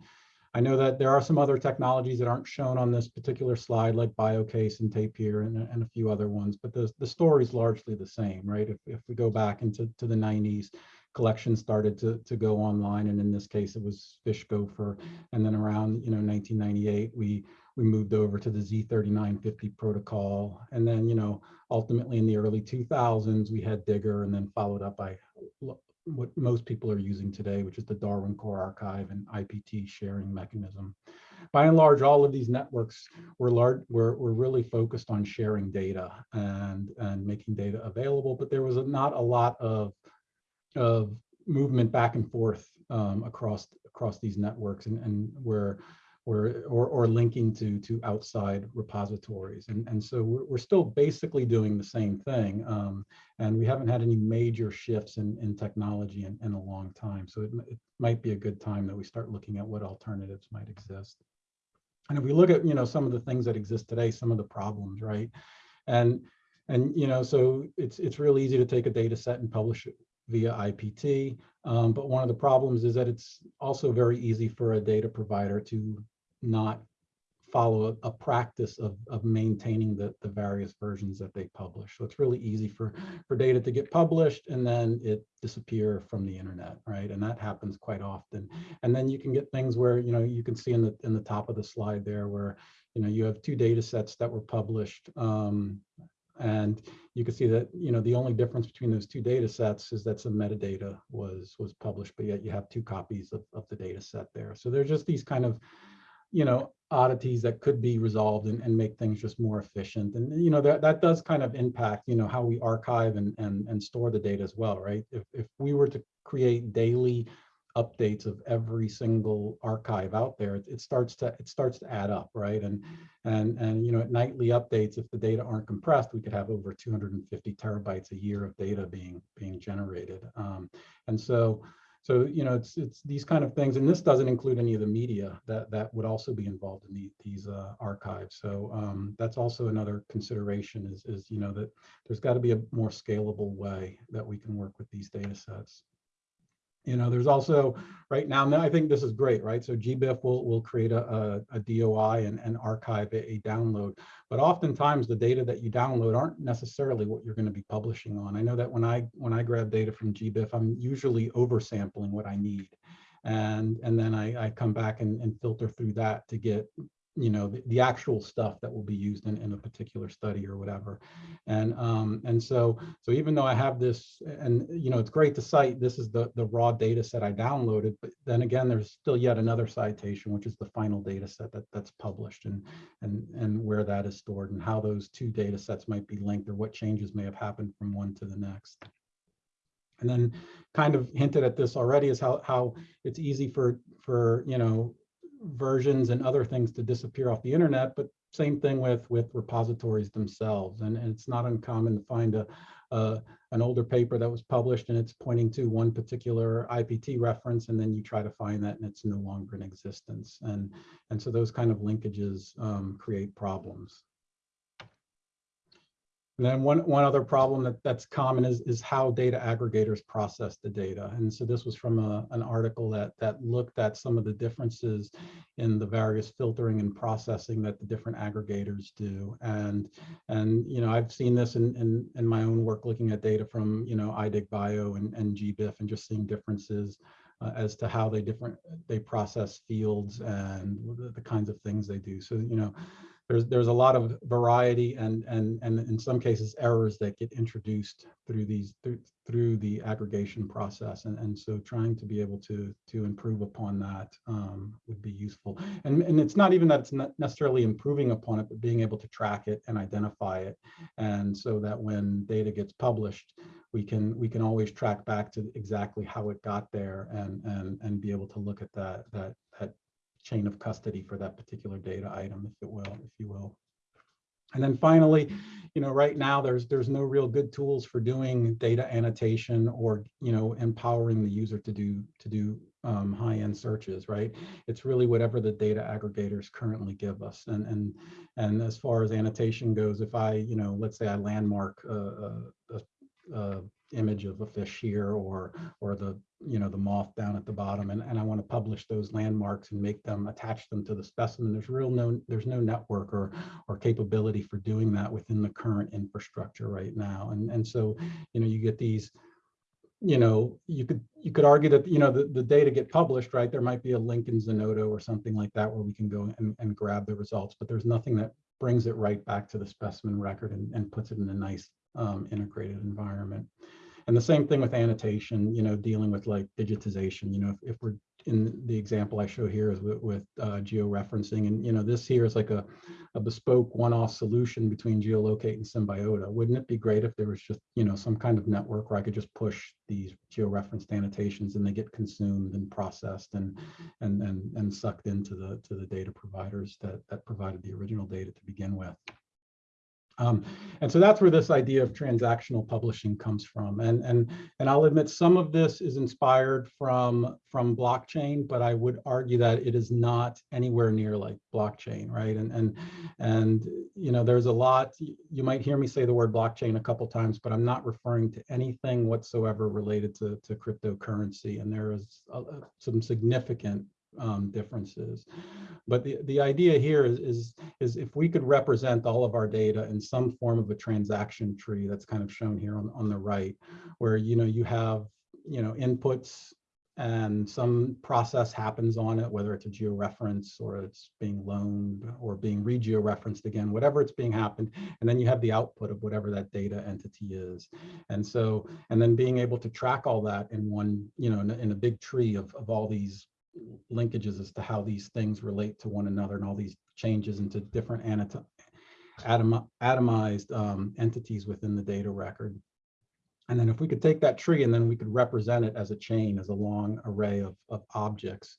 I: I know that there are some other technologies that aren't shown on this particular slide, like BioCASe and Tapir and, and a few other ones, but the, the story is largely the same, right? If, if we go back into to the 90s, collections started to, to go online, and in this case, it was Fish Gopher. And then around you know 1998, we we moved over to the Z39.50 protocol, and then you know ultimately in the early 2000s, we had DiGIR, and then followed up by what most people are using today, which is the Darwin Core Archive and IPT sharing mechanism. By and large, all of these networks were, large, were, were really focused on sharing data and, and making data available, but there was not a lot of, of movement back and forth um, across, across these networks and, and where or, or, or linking to, to outside repositories. And, and so we're, we're still basically doing the same thing. Um, and we haven't had any major shifts in, in technology in, in a long time. So it, it might be a good time that we start looking at what alternatives might exist. And if we look at, you know, some of the things that exist today, some of the problems, right? And, and, you know, so it's, it's real easy to take a data set and publish it via IPT. Um, but one of the problems is that it's also very easy for a data provider to not follow a, a practice of, of maintaining the, the various versions that they publish. So it's really easy for, for data to get published and then it disappear from the internet, right? And that happens quite often. And then you can get things where, you know, you can see in the, in the top of the slide there where, you know, you have two data sets that were published um, and you can see that, you know, the only difference between those two data sets is that some metadata was was published, but yet you have two copies of, of the data set there. So there's just these kind of, you know, oddities that could be resolved and, and make things just more efficient. And, you know, that, that does kind of impact, you know, how we archive and, and, and store the data as well, right? If, if we were to create daily updates of every single archive out there, it, it starts to it starts to add up, right? And and and you know, at nightly updates, if the data aren't compressed, we could have over 250 terabytes a year of data being being generated. Um, and so so you know, it's it's these kind of things, and this doesn't include any of the media that that would also be involved in the, these uh, archives. So um, that's also another consideration is is you know that there's got to be a more scalable way that we can work with these data sets. You know, there's also right now, now I think this is great, right? So GBIF will, will create a, a, a DOI and, and archive a, a download, but oftentimes the data that you download aren't necessarily what you're going to be publishing on. I know that when I when I grab data from GBIF, I'm usually oversampling what I need. And, and then I, I come back and, and filter through that to get you know the, the actual stuff that will be used in, in a particular study or whatever. And um and so so even though i have this and you know it's great to cite this is the the raw data set i downloaded but then again there's still yet another citation which is the final data set that that's published and and and where that is stored and how those two data sets might be linked or what changes may have happened from one to the next. And then kind of hinted at this already is how how it's easy for for you know versions and other things to disappear off the internet, but same thing with with repositories themselves. And, and it's not uncommon to find a, an older paper that was published and it's pointing to one particular IPT reference, and then you try to find that and it's no longer in existence. And and so those kind of linkages um, create problems. And then one, one other problem that, that's common is, is how data aggregators process the data. And so this was from a, an article that, that looked at some of the differences in the various filtering and processing that the different aggregators do. And, and you know, I've seen this in, in, in my own work looking at data from, you know, iDigBio and, and GBIF and just seeing differences uh, as to how they different they process fields and the, the kinds of things they do. So, you know, there's there's a lot of variety and and and in some cases errors that get introduced through these through, through the aggregation process. And and so trying to be able to to improve upon that um, would be useful. And and it's not even that it's not necessarily improving upon it but being able to track it and identify it. And so that when data gets published we can we can always track back to exactly how it got there and and and be able to look at that that that chain of custody for that particular data item, if it will, if you will. And then finally, you know, right now there's there's no real good tools for doing data annotation or you know empowering the user to do to do um, high-end searches, right? It's really whatever the data aggregators currently give us. And and and as far as annotation goes, if I you know let's say I landmark a, a, a, a image of a fish here or or the you know the moth down at the bottom and, and I want to publish those landmarks and make them attach them to the specimen. There's real no there's no network or or capability for doing that within the current infrastructure right now. And and so you know you get these you know you could you could argue that you know the, the data get published right? There might be a link in Zenodo or something like that where we can go and, and grab the results but there's nothing that brings it right back to the specimen record and, and puts it in a nice um, integrated environment. And the same thing with annotation, you know, dealing with like digitization, you know, if, if we're in the example I show here is with, with uh, georeferencing. And, you know, this here is like a, a bespoke one-off solution between GEOLocate and Symbiota. Wouldn't it be great if there was just, you know, some kind of network where I could just push these georeferenced annotations and they get consumed and processed and, and, and, and sucked into the, to the data providers that, that provided the original data to begin with. Um, and so that's where this idea of transactional publishing comes from. And, and, and I'll admit some of this is inspired from, from blockchain, but I would argue that it is not anywhere near like blockchain, right? And, and, and you know, there's a lot, you might hear me say the word blockchain a couple times, but I'm not referring to anything whatsoever related to, to cryptocurrency. And there is a, some significant um, differences. But the, the idea here is, is, is if we could represent all of our data in some form of a transaction tree that's kind of shown here on, on the right, where, you know, you have, you know, inputs and some process happens on it, whether it's a georeference or it's being loaned or being re-georeferenced again, whatever it's being happened. And then you have the output of whatever that data entity is. And so, and then being able to track all that in one, you know, in a, in a big tree of, of all these linkages as to how these things relate to one another and all these changes into different atom, atomized um, entities within the data record. And then if we could take that tree and then we could represent it as a chain, as a long array of, of objects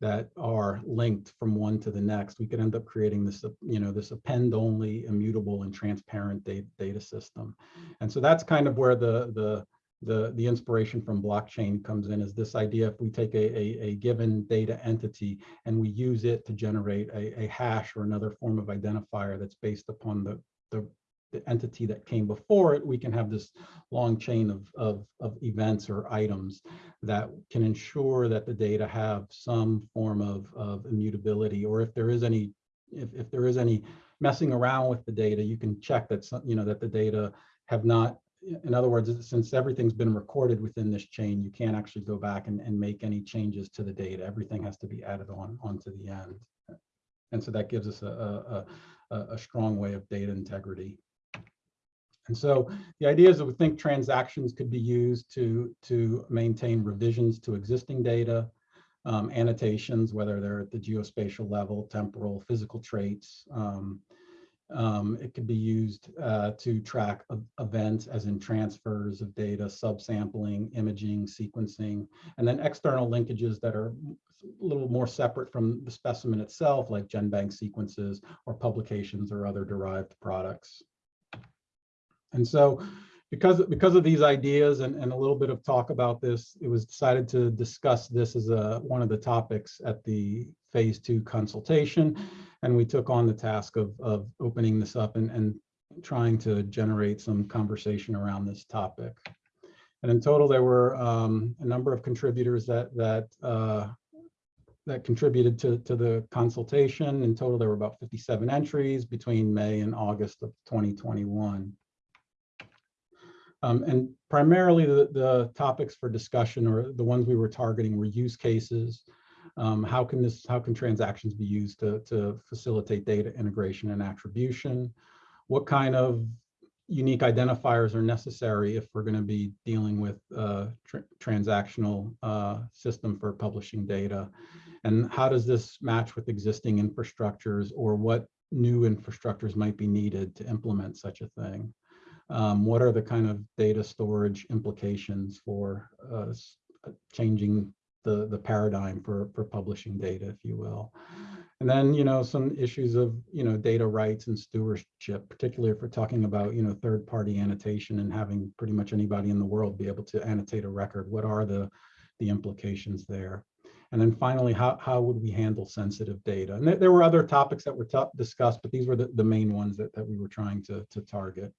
I: that are linked from one to the next, we could end up creating this, you know, this append only immutable and transparent data, data system. And so that's kind of where the, the, the, the inspiration from blockchain comes in is this idea if we take a, a, a given data entity and we use it to generate a, a hash or another form of identifier that's based upon the, the, the entity that came before it, we can have this long chain of, of, of events or items that can ensure that the data have some form of, of immutability, or if there is any, if, if there is any messing around with the data, you can check that, some, you know, that the data have not in other words, since everything's been recorded within this chain, you can't actually go back and, and make any changes to the data. Everything has to be added on onto the end. And so that gives us a, a, a, a strong way of data integrity. And so the idea is that we think transactions could be used to, to maintain revisions to existing data, um, annotations, whether they're at the geospatial level, temporal, physical traits, um, um, it could be used uh, to track events as in transfers of data, subsampling, imaging, sequencing, and then external linkages that are a little more separate from the specimen itself, like GenBank sequences or publications or other derived products. And so because, because of these ideas and, and a little bit of talk about this, it was decided to discuss this as a, one of the topics at the phase two consultation. And we took on the task of, of opening this up and, and trying to generate some conversation around this topic. And in total, there were um, a number of contributors that, that, uh, that contributed to, to the consultation. In total, there were about 57 entries between May and August of 2021. Um, and primarily the, the topics for discussion or the ones we were targeting were use cases. Um, how can this, how can transactions be used to, to facilitate data integration and attribution? What kind of unique identifiers are necessary if we're going to be dealing with a tr transactional uh, system for publishing data? And how does this match with existing infrastructures or what new infrastructures might be needed to implement such a thing? Um, what are the kind of data storage implications for uh, changing the, the paradigm for, for publishing data, if you will? And then, you know, some issues of, you know, data rights and stewardship, particularly if we're talking about, you know, third party annotation and having pretty much anybody in the world be able to annotate a record. What are the, the implications there? And then finally, how, how would we handle sensitive data? And th there were other topics that were discussed, but these were the, the main ones that, that we were trying to, to target.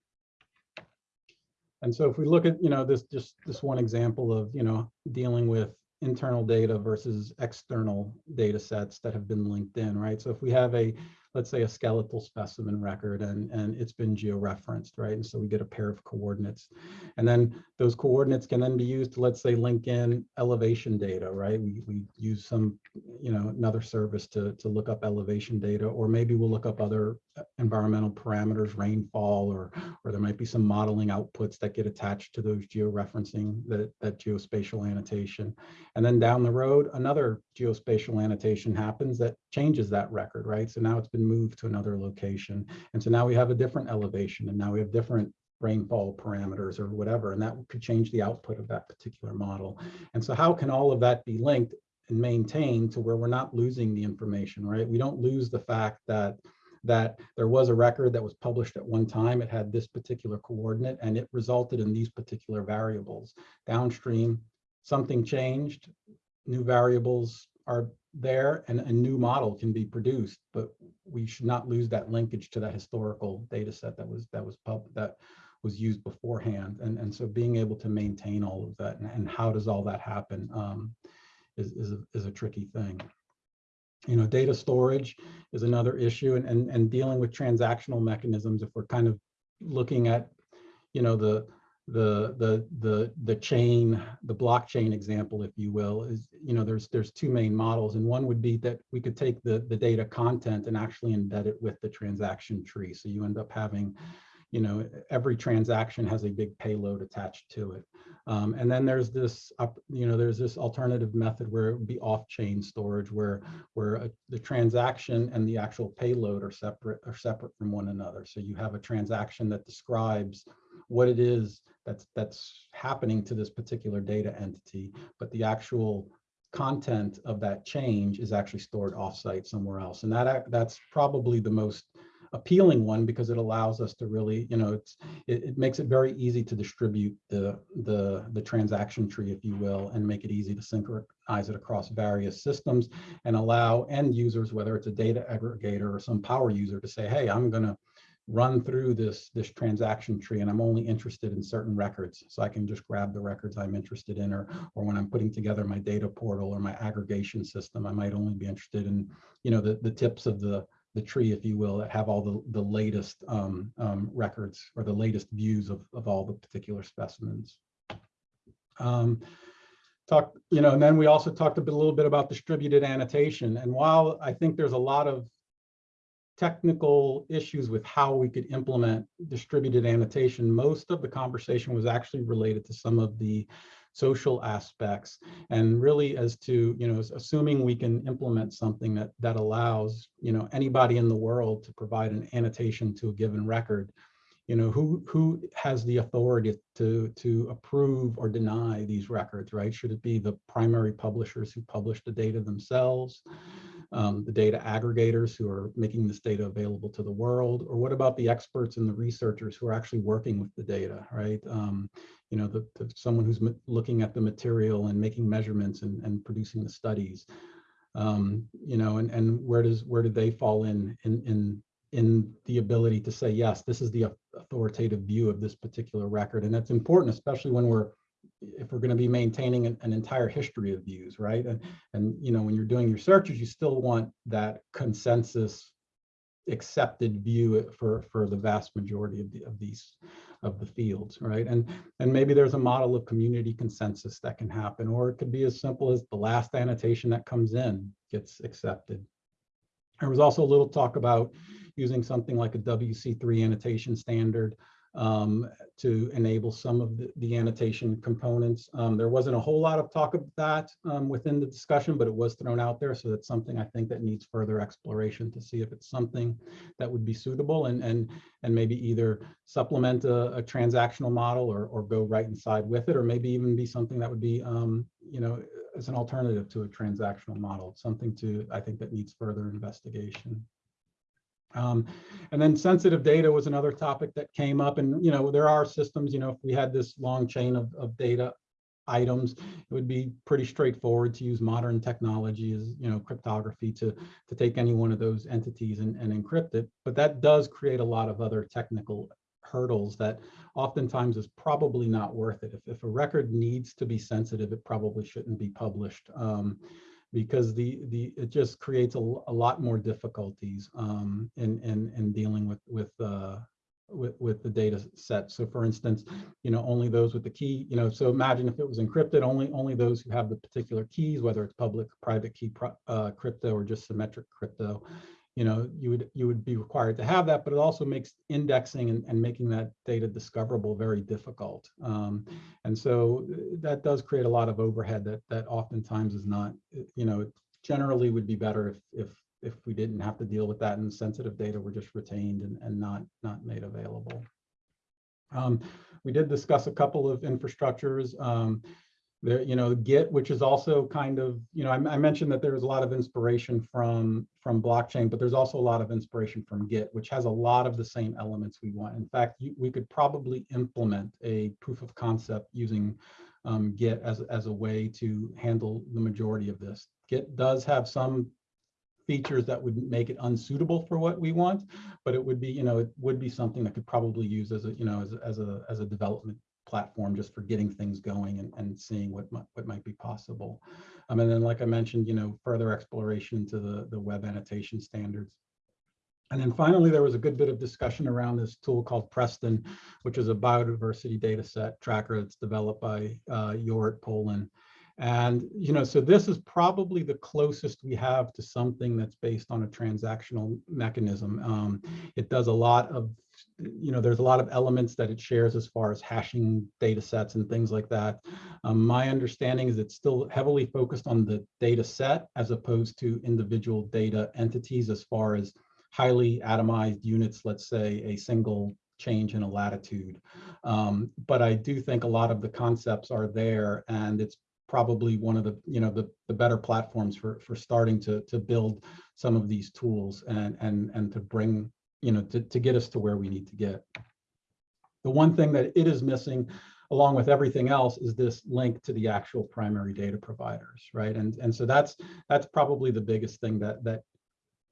I: And so if we look at, you know, this just this one example of, you know, dealing with internal data versus external data sets that have been linked in, right? So if we have a, let's say a skeletal specimen record and, and it's been georeferenced, right? And so we get a pair of coordinates. And then those coordinates can then be used to, let's say, link in elevation data, right? We, we use some you know, another service to, to look up elevation data, or maybe we'll look up other uh, environmental parameters, rainfall, or, or there might be some modeling outputs that get attached to those georeferencing, that, that geospatial annotation. And then down the road, another geospatial annotation happens that changes that record, right? So now it's been moved to another location. And so now we have a different elevation and now we have different rainfall parameters or whatever, and that could change the output of that particular model. And so how can all of that be linked and maintained to where we're not losing the information, right? We don't lose the fact that that there was a record that was published at one time, it had this particular coordinate and it resulted in these particular variables. Downstream, something changed, new variables are there and a new model can be produced, but we should not lose that linkage to that historical data set that was that was pub that was used beforehand. And, and so being able to maintain all of that and, and how does all that happen um, is, is, a, is a tricky thing. You know, data storage is another issue and, and, and dealing with transactional mechanisms. If we're kind of looking at, you know, the, the the the the chain the blockchain example if you will is you know there's there's two main models and one would be that we could take the the data content and actually embed it with the transaction tree. So you end up having you know every transaction has a big payload attached to it. Um, and then there's this up you know there's this alternative method where it would be off-chain storage where where a, the transaction and the actual payload are separate are separate from one another. So you have a transaction that describes what it is that's that's happening to this particular data entity, but the actual content of that change is actually stored offsite somewhere else. And that that's probably the most appealing one because it allows us to really, you know, it's it, it makes it very easy to distribute the the the transaction tree, if you will, and make it easy to synchronize it across various systems and allow end users, whether it's a data aggregator or some power user, to say, hey, I'm going to run through this this transaction tree and I'm only interested in certain records. So I can just grab the records I'm interested in or, or when I'm putting together my data portal or my aggregation system, I might only be interested in, you know, the, the tips of the, the tree, if you will, that have all the, the latest um, um, records or the latest views of, of all the particular specimens. Um, talk, you know, and then we also talked a, bit, a little bit about distributed annotation. And while I think there's a lot of technical issues with how we could implement distributed annotation, most of the conversation was actually related to some of the social aspects and really as to, you know, assuming we can implement something that that allows, you know, anybody in the world to provide an annotation to a given record, you know, who who has the authority to to approve or deny these records, right? Should it be the primary publishers who publish the data themselves? Um, the data aggregators who are making this data available to the world? Or what about the experts and the researchers who are actually working with the data, right? Um, you know, the, the, someone who's looking at the material and making measurements and, and producing the studies. Um, you know, and, and where does where do they fall in in in in the ability to say, yes, this is the authoritative view of this particular record. And that's important, especially when we're if we're going to be maintaining an, an, entire history of views, right? And, and, you know, when you're doing your searches, you still want that consensus accepted view for, for the vast majority of, the, of these, of the fields, right? And, and maybe there's a model of community consensus that can happen, or it could be as simple as the last annotation that comes in gets accepted. There was also a little talk about using something like a WC3 annotation standard um, to enable some of the, the annotation components. Um, there wasn't a whole lot of talk of that um, within the discussion, but it was thrown out there. So that's something I think that needs further exploration to see if it's something that would be suitable and and and maybe either supplement a, a transactional model or, or go right inside with it, or maybe even be something that would be, um, you know, as an alternative to a transactional model, something to, I think that needs further investigation. Um, and then sensitive data was another topic that came up and, you know, there are systems, you know, if we had this long chain of, of data items, it would be pretty straightforward to use modern technology as, you know, cryptography to, to take any one of those entities and, and encrypt it. But that does create a lot of other technical hurdles that oftentimes is probably not worth it. If, if a record needs to be sensitive, it probably shouldn't be published. Um, because the the it just creates a, a lot more difficulties um, in, in in dealing with with uh, with, with the data set. So for instance, you know, only those with the key, you know, so imagine if it was encrypted, only, only those who have the particular keys, whether it's public, private key uh, crypto or just symmetric crypto, you know, you would, you would be required to have that, but it also makes indexing and, and making that data discoverable very difficult. Um, and so uh, that does create a lot of overhead that, that oftentimes is not, uh, you know, generally would be better if, if if we didn't have to deal with that and sensitive data were just retained and, and not, not made available. Um, we did discuss a couple of infrastructures. Um, there, you know, Git, which is also kind of, you know, I, I mentioned that there was a lot of inspiration from, from blockchain, but there's also a lot of inspiration from Git, which has a lot of the same elements we want. In fact, you, we could probably implement a proof of concept using um, Git as, as a way to handle the majority of this. Git does have some features that would make it unsuitable for what we want, but it would be, you know, it would be something that could probably use as a, you know, as, as a, as a development platform just for getting things going and, and seeing what might, what might be possible. Um, and then, like I mentioned, you know, further exploration into the, the web annotation standards. And then finally, there was a good bit of discussion around this tool called Preston, which is a biodiversity data set tracker that's developed by uh, Jorrit Poelen. And, you know, so this is probably the closest we have to something that's based on a transactional mechanism. Um, it does a lot of, you know, there's a lot of elements that it shares as far as hashing data sets and things like that. Um, my understanding is it's still heavily focused on the data set as opposed to individual data entities as far as highly atomized units, let's say a single change in a latitude. Um, but I do think a lot of the concepts are there and it's probably one of the you know the, the better platforms for for starting to to build some of these tools and and and to bring you know to, to get us to where we need to get. The one thing that it is missing along with everything else is this link to the actual primary data providers right? And and so that's that's probably the biggest thing that that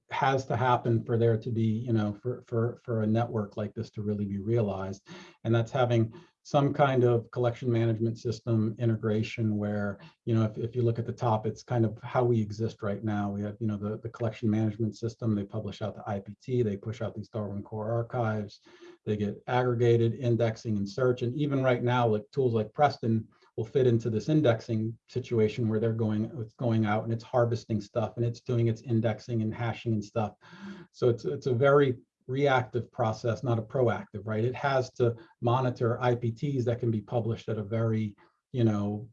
I: has to happen for there to be you know for for for a network like this to really be realized. And that's having some kind of collection management system integration where, you know, if, if you look at the top, it's kind of how we exist right now. We have, you know, the, the collection management system, they publish out the IPT, they push out these Darwin Core archives, they get aggregated, indexing and search. And even right now, like tools like Preston will fit into this indexing situation where they're going, it's going out and it's harvesting stuff and it's doing its indexing and hashing and stuff. So it's, it's a very reactive process, not a proactive, right? It has to monitor IPTs that can be published at a very, you know,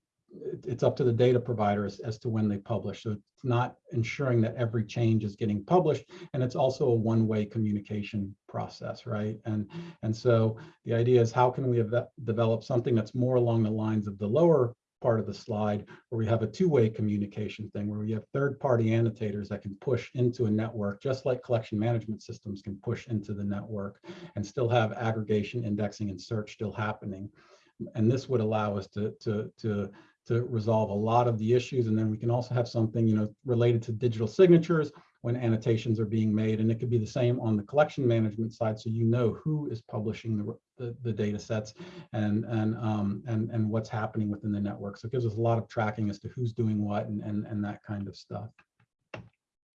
I: it's up to the data providers as to when they publish. So it's not ensuring that every change is getting published. And it's also a one-way communication process, right? And, and so the idea is how can we develop something that's more along the lines of the lower part of the slide where we have a two-way communication thing where we have third-party annotators that can push into a network just like collection management systems can push into the network and still have aggregation indexing and search still happening and this would allow us to to to to resolve a lot of the issues and then we can also have something you know related to digital signatures when annotations are being made. And it could be the same on the collection management side. So you know who is publishing the, the, the data sets and, and, um, and, and what's happening within the network. So it gives us a lot of tracking as to who's doing what and, and, and that kind of stuff.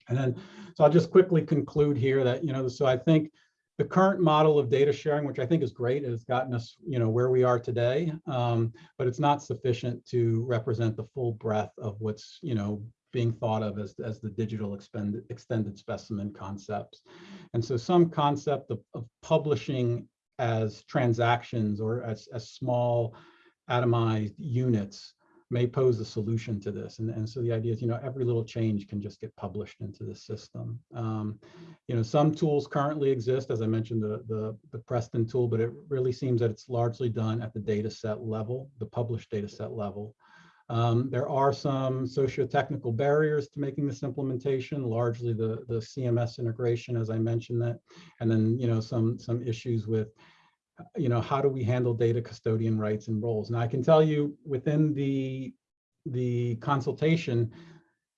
I: And then, so I'll just quickly conclude here that, you know, so I think the current model of data sharing, which I think is great, has gotten us, you know, where we are today, um, but it's not sufficient to represent the full breadth of what's, you know, being thought of as, as the digital expended, extended specimen concepts. And so some concept of, of publishing as transactions or as, as small atomized units may pose a solution to this. And, and so the idea is, you know, every little change can just get published into the system. Um, you know, some tools currently exist, as I mentioned, the, the, the Preston tool, but it really seems that it's largely done at the data set level, the published data set level. Um, there are some socio-technical barriers to making this implementation, largely the, the CMS integration, as I mentioned that, and then, you know, some, some issues with, you know, how do we handle data custodian rights and roles? Now, I can tell you within the, the consultation,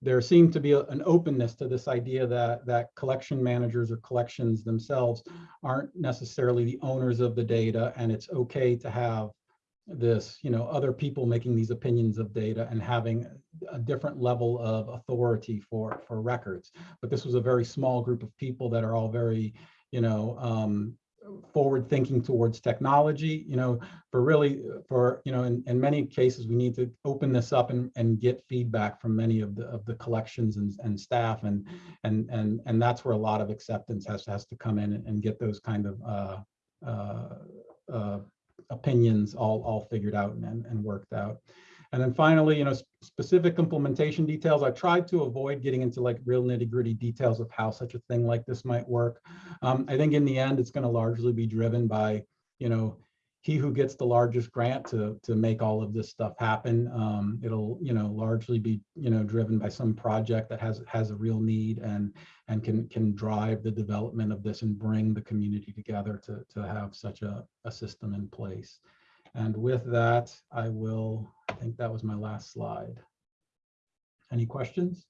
I: there seemed to be a, an openness to this idea that, that collection managers or collections themselves aren't necessarily the owners of the data, and it's okay to have this, you know, other people making these opinions of data and having a different level of authority for, for records. But this was a very small group of people that are all very, you know, um, forward thinking towards technology, you know, for really, for, you know, in, in many cases, we need to open this up and, and get feedback from many of the, of the collections and, and staff. And, and, and, and that's where a lot of acceptance has, has to come in and get those kind of uh, uh, uh, opinions all, all figured out and, and worked out. And then finally, you know, s- specific implementation details. I tried to avoid getting into like real nitty gritty details of how such a thing like this might work. Um, I think in the end, it's going to largely be driven by, you know, he who gets the largest grant to to make all of this stuff happen. Um, it'll, you know, largely be, you know, driven by some project that has has a real need and and can can drive the development of this and bring the community together to to have such a, a system in place. And with that, I will, I think that was my last slide. Any questions?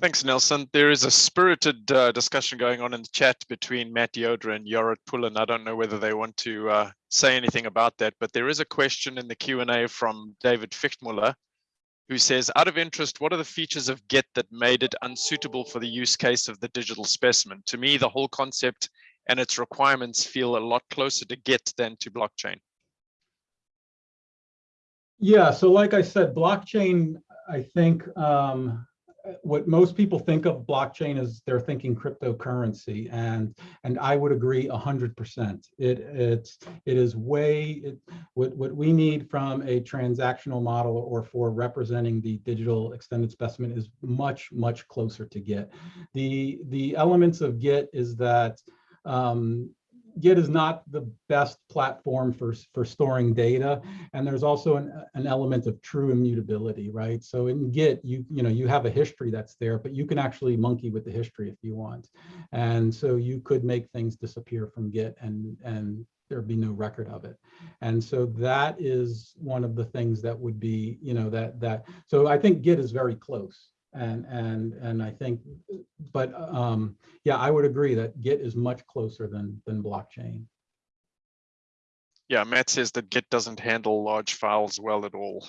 D: Thanks, Nelson. There is a spirited uh, discussion going on in the chat between Matt Yoder and Jorrit Poelen. I don't know whether they want to uh, say anything about that, but there is a question in the Q&A from David Fichtmuller, who says, out of interest, what are the features of Git that made it unsuitable for the use case of the digital specimen? To me, the whole concept and its requirements feel a lot closer to Git than to blockchain.
I: Yeah, so like I said, blockchain, I think um, what most people think of blockchain is they're thinking cryptocurrency and and I would agree a hundred percent. It it's it is way it, what what we need from a transactional model or for representing the digital extended specimen is much much closer to Git. The the elements of Git is that um, Git is not the best platform for, for storing data. And there's also an, an element of true immutability, right? So in Git, you, you know, you have a history that's there, but you can actually monkey with the history if you want. And so you could make things disappear from Git and, and there'd be no record of it. And so that is one of the things that would be, you know, that, that, so I think Git is very close. And, and, and I think, but um, yeah, I would agree that Git is much closer than, than blockchain.
D: Yeah, Matt says that Git doesn't handle large files well at all.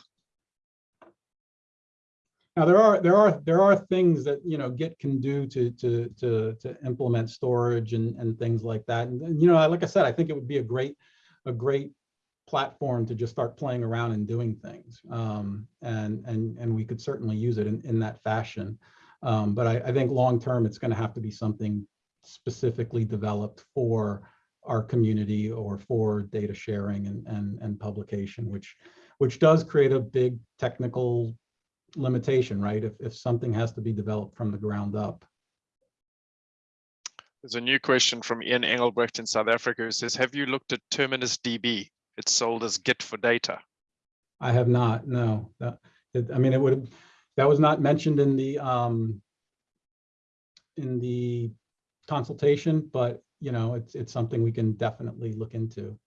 I: Now there are there are there are things that you know Git can do to to to to implement storage and and things like that. And, and, you know, like I said, I think it would be a great a great platform to just start playing around and doing things. Um, and and and we could certainly use it in in that fashion. Um, but I, I think long term, it's going to have to be something specifically developed for our community or for data sharing and and and publication, which which does create a big technical limitation, right? If, if something has to be developed from the ground up.
D: There's a new question from Ian Engelbrecht in South Africa who says, have you looked at Terminus DB? It's sold as Git for data.
I: I have not, no. That, it, I mean, it would that was not mentioned in the, um, in the consultation, but you know, it's, it's something we can definitely look into.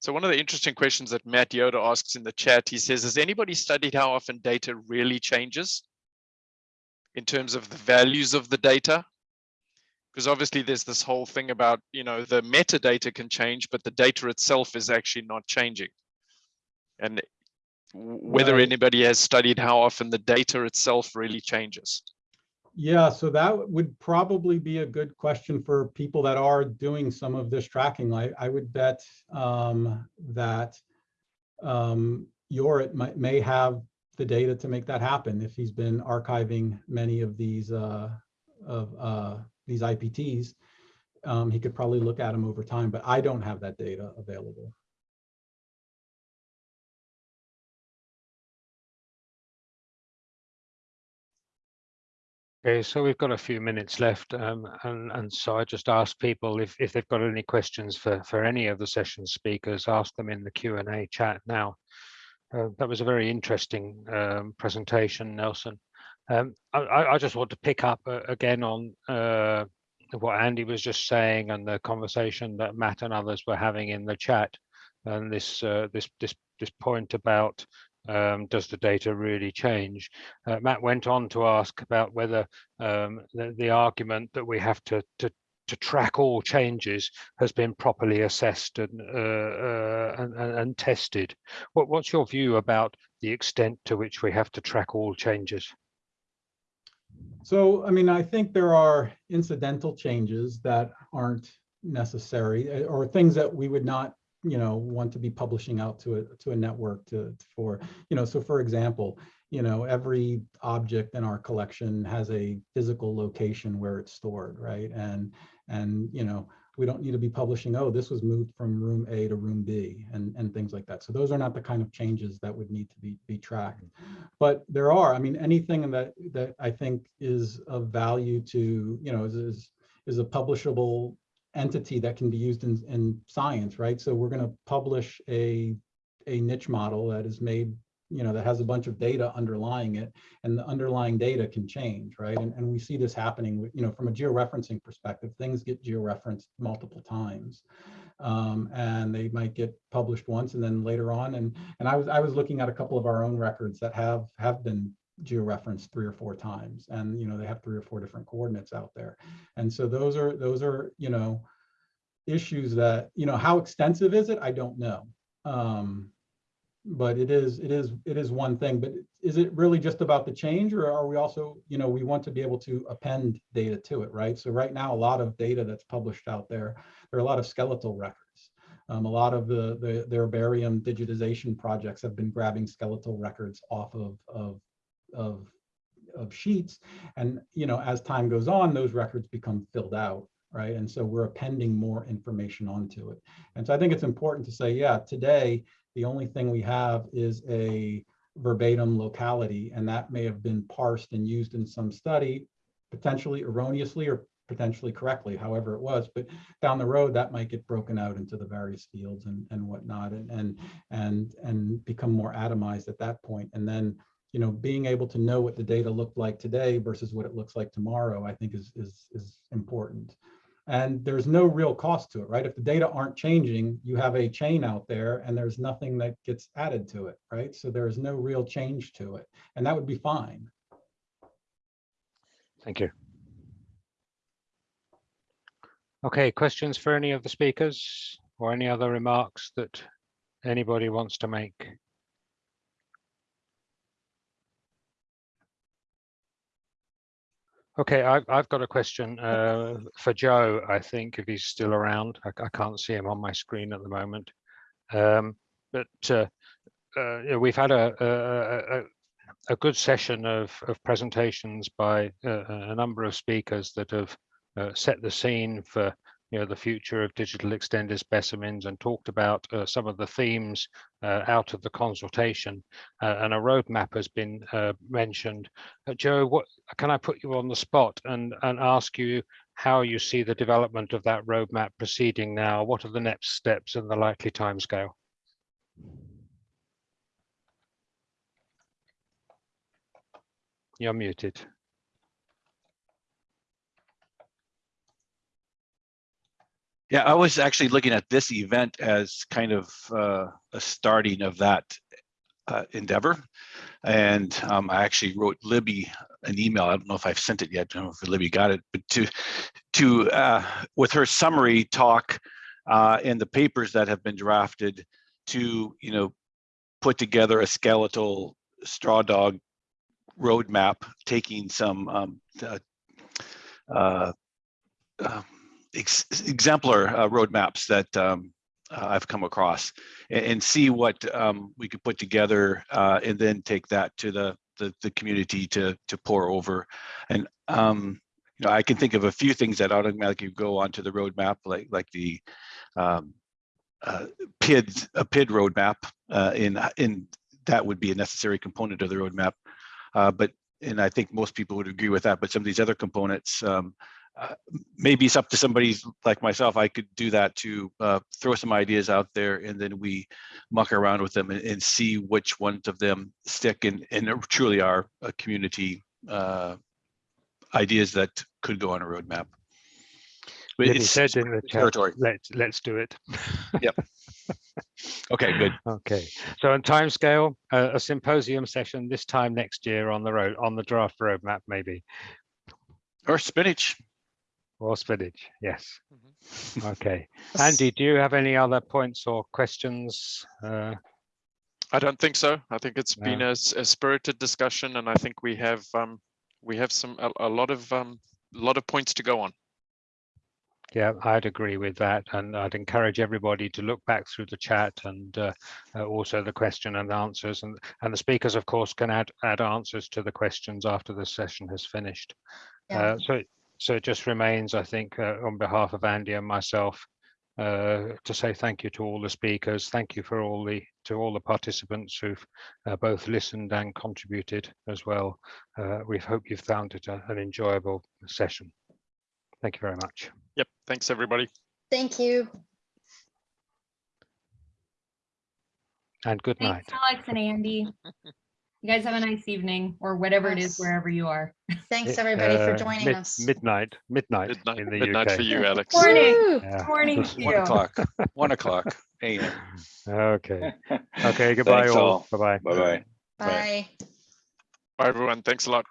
D: So one of the interesting questions that Matt Yoder asks in the chat, he says, has anybody studied how often data really changes in terms of the values of the data? Because obviously there's this whole thing about, you know, the metadata can change, but the data itself is actually not changing. And whether
I: Right.
D: anybody has studied how often the data itself really changes.
I: Yeah, so that would probably be a good question for people that are doing some of this tracking. I, I would bet um, that um, Yorit might, may have the data to make that happen if he's been archiving many of these uh, of uh, these IPTs. Um, he could probably look at them over time, but I don't have that data available.
B: Okay, so we've got a few minutes left, um, and and so I just ask people if if they've got any questions for for any of the session speakers, ask them in the Q and A chat now. Uh, that was a very interesting um, presentation, Nelson. Um, I, I just want to pick up uh, again on uh, what Andy was just saying and the conversation that Matt and others were having in the chat, and this uh, this this this point about um, does the data really change? Uh, Matt went on to ask about whether um, the, the argument that we have to, to to track all changes has been properly assessed and, uh, uh, and, and, tested. What, what's your view about the extent to which we have to track all changes?
I: So, I mean, I think there are incidental changes that aren't necessary eh, or things that we would not, you know, want to be publishing out to a, to a network to, for, you know, so for example, you know, every object in our collection has a physical location where it's stored, right? And, and, you know, we don't need to be publishing, oh, this was moved from room A to room B and, and things like that. So those are not the kind of changes that would need to be, be tracked. But there are, I mean, anything that, that I think is of value to, you know, is, is, is a publishable entity that can be used in, in science, right? So we're going to publish a, a niche model that is made, you know, that has a bunch of data underlying it and the underlying data can change, right? And, and we see this happening, with, you know, from a georeferencing perspective, things get georeferenced multiple times. Um, and they might get published once and then later on. And, and I was, I was looking at a couple of our own records that have, have been georeferenced three or four times and you know they have three or four different coordinates out there and so those are those are you know issues that you know how extensive is it i don't know um but it is it is it is one thing but is it really just about the change or are we also you know we want to be able to append data to it right? So right now a lot of data that's published out there there are a lot of skeletal records. Um, a lot of the, the the herbarium digitization projects have been grabbing skeletal records off of of of of sheets. And you know as time goes on those records become filled out right? And so we're appending more information onto it. And so i think it's important to say yeah today the only thing we have is a verbatim locality and that may have been parsed and used in some study potentially erroneously or potentially correctly however it was but down the road that might get broken out into the various fields and and whatnot and and and and become more atomized at that point and then you know, being able to know what the data looked like today versus what it looks like tomorrow, I think is, is, is important. And there's no real cost to it, right? If the data aren't changing, you have a chain out there and there's nothing that gets added to it, right? So there's no real change to it and that would be fine.
B: Thank you. Okay, questions for any of the speakers or any other remarks that anybody wants to make? Okay, I've, I've got a question uh, for Joe, I think, if he's still around. I, I can't see him on my screen at the moment. Um, but uh, uh, we've had a, a, a, a good session of, of presentations by uh, a number of speakers that have uh, set the scene for you know the future of digital extended specimens and talked about uh, some of the themes uh, out of the consultation uh, and a roadmap has been uh, mentioned. Uh, Joe, what can I put you on the spot and and ask you how you see the development of that roadmap proceeding now? What are the next steps and the likely timescale? You're muted.
F: Yeah, I was actually looking at this event as kind of uh, a starting of that uh, endeavor. And um, I actually wrote Libby an email. I don't know if I've sent it yet. I don't know if Libby got it, but to, to uh, with her summary talk uh, in the papers that have been drafted to, you know, put together a skeletal straw dog roadmap, taking some um, uh, uh, ex exemplar uh, roadmaps that um, uh, I've come across and, and see what um, we could put together uh, and then take that to the, the, the community to, to pore over. And, um, you know, I can think of a few things that automatically go onto the roadmap, like, like the um, uh, PID, a PID roadmap uh, in, in that would be a necessary component of the roadmap. Uh, but, and I think most people would agree with that, but some of these other components, um, uh, maybe it's up to somebody like myself. I could do that to uh, throw some ideas out there, and then we muck around with them and, and see which ones of them stick and, and truly are a community uh, ideas that could go on a roadmap. But
B: said in the chat,
F: territory.
B: let's let's do it.
F: Yep. Okay, good.
B: Okay, so on timescale, uh, a symposium session this time next year on the road on the draft roadmap, maybe,
F: Or spinach.
B: Or spinach, yes.
D: Mhm.
B: Okay. Andy, do you have any other points or questions? Uh,
D: I don't think so. I think it's been
B: a,
D: a, s- a spirited discussion and I think we have, um, we have some, a, a lot of, um, lot of points to go on.
B: Yeah, I'd agree with that. And I'd encourage everybody to look back through the chat and uh, uh, also the question and answers. And, and the speakers, of course, can add, add answers to the questions after the session has finished.
E: Yeah.
B: Uh, so, so it just remains, I think, uh, on behalf of Andy and myself, uh, to say thank you to all the speakers. Thank you for all the to all the participants who've uh, both listened and contributed as well. Uh, we hope you've found it a, an enjoyable session. Thank you very much.
D: Yep. Thanks, everybody.
E: Thank you.
B: And good night.
H: Thanks, Alex and Andy. You guys have a nice evening or whatever it is, wherever you are.
E: Thanks, everybody, for
B: Uh,
E: joining
B: mid-
E: us.
B: Midnight, midnight,
D: Midnight,
B: in the
D: midnight
B: UK.
D: for you, Alex.
H: Morning.
E: Woo!
B: Yeah.
H: Morning to
F: One o'clock, one o'clock AM.
B: Okay. Okay. Goodbye all.
C: all.
B: Bye bye.
C: Bye-bye.
E: Bye.
D: Bye, everyone. Thanks a lot.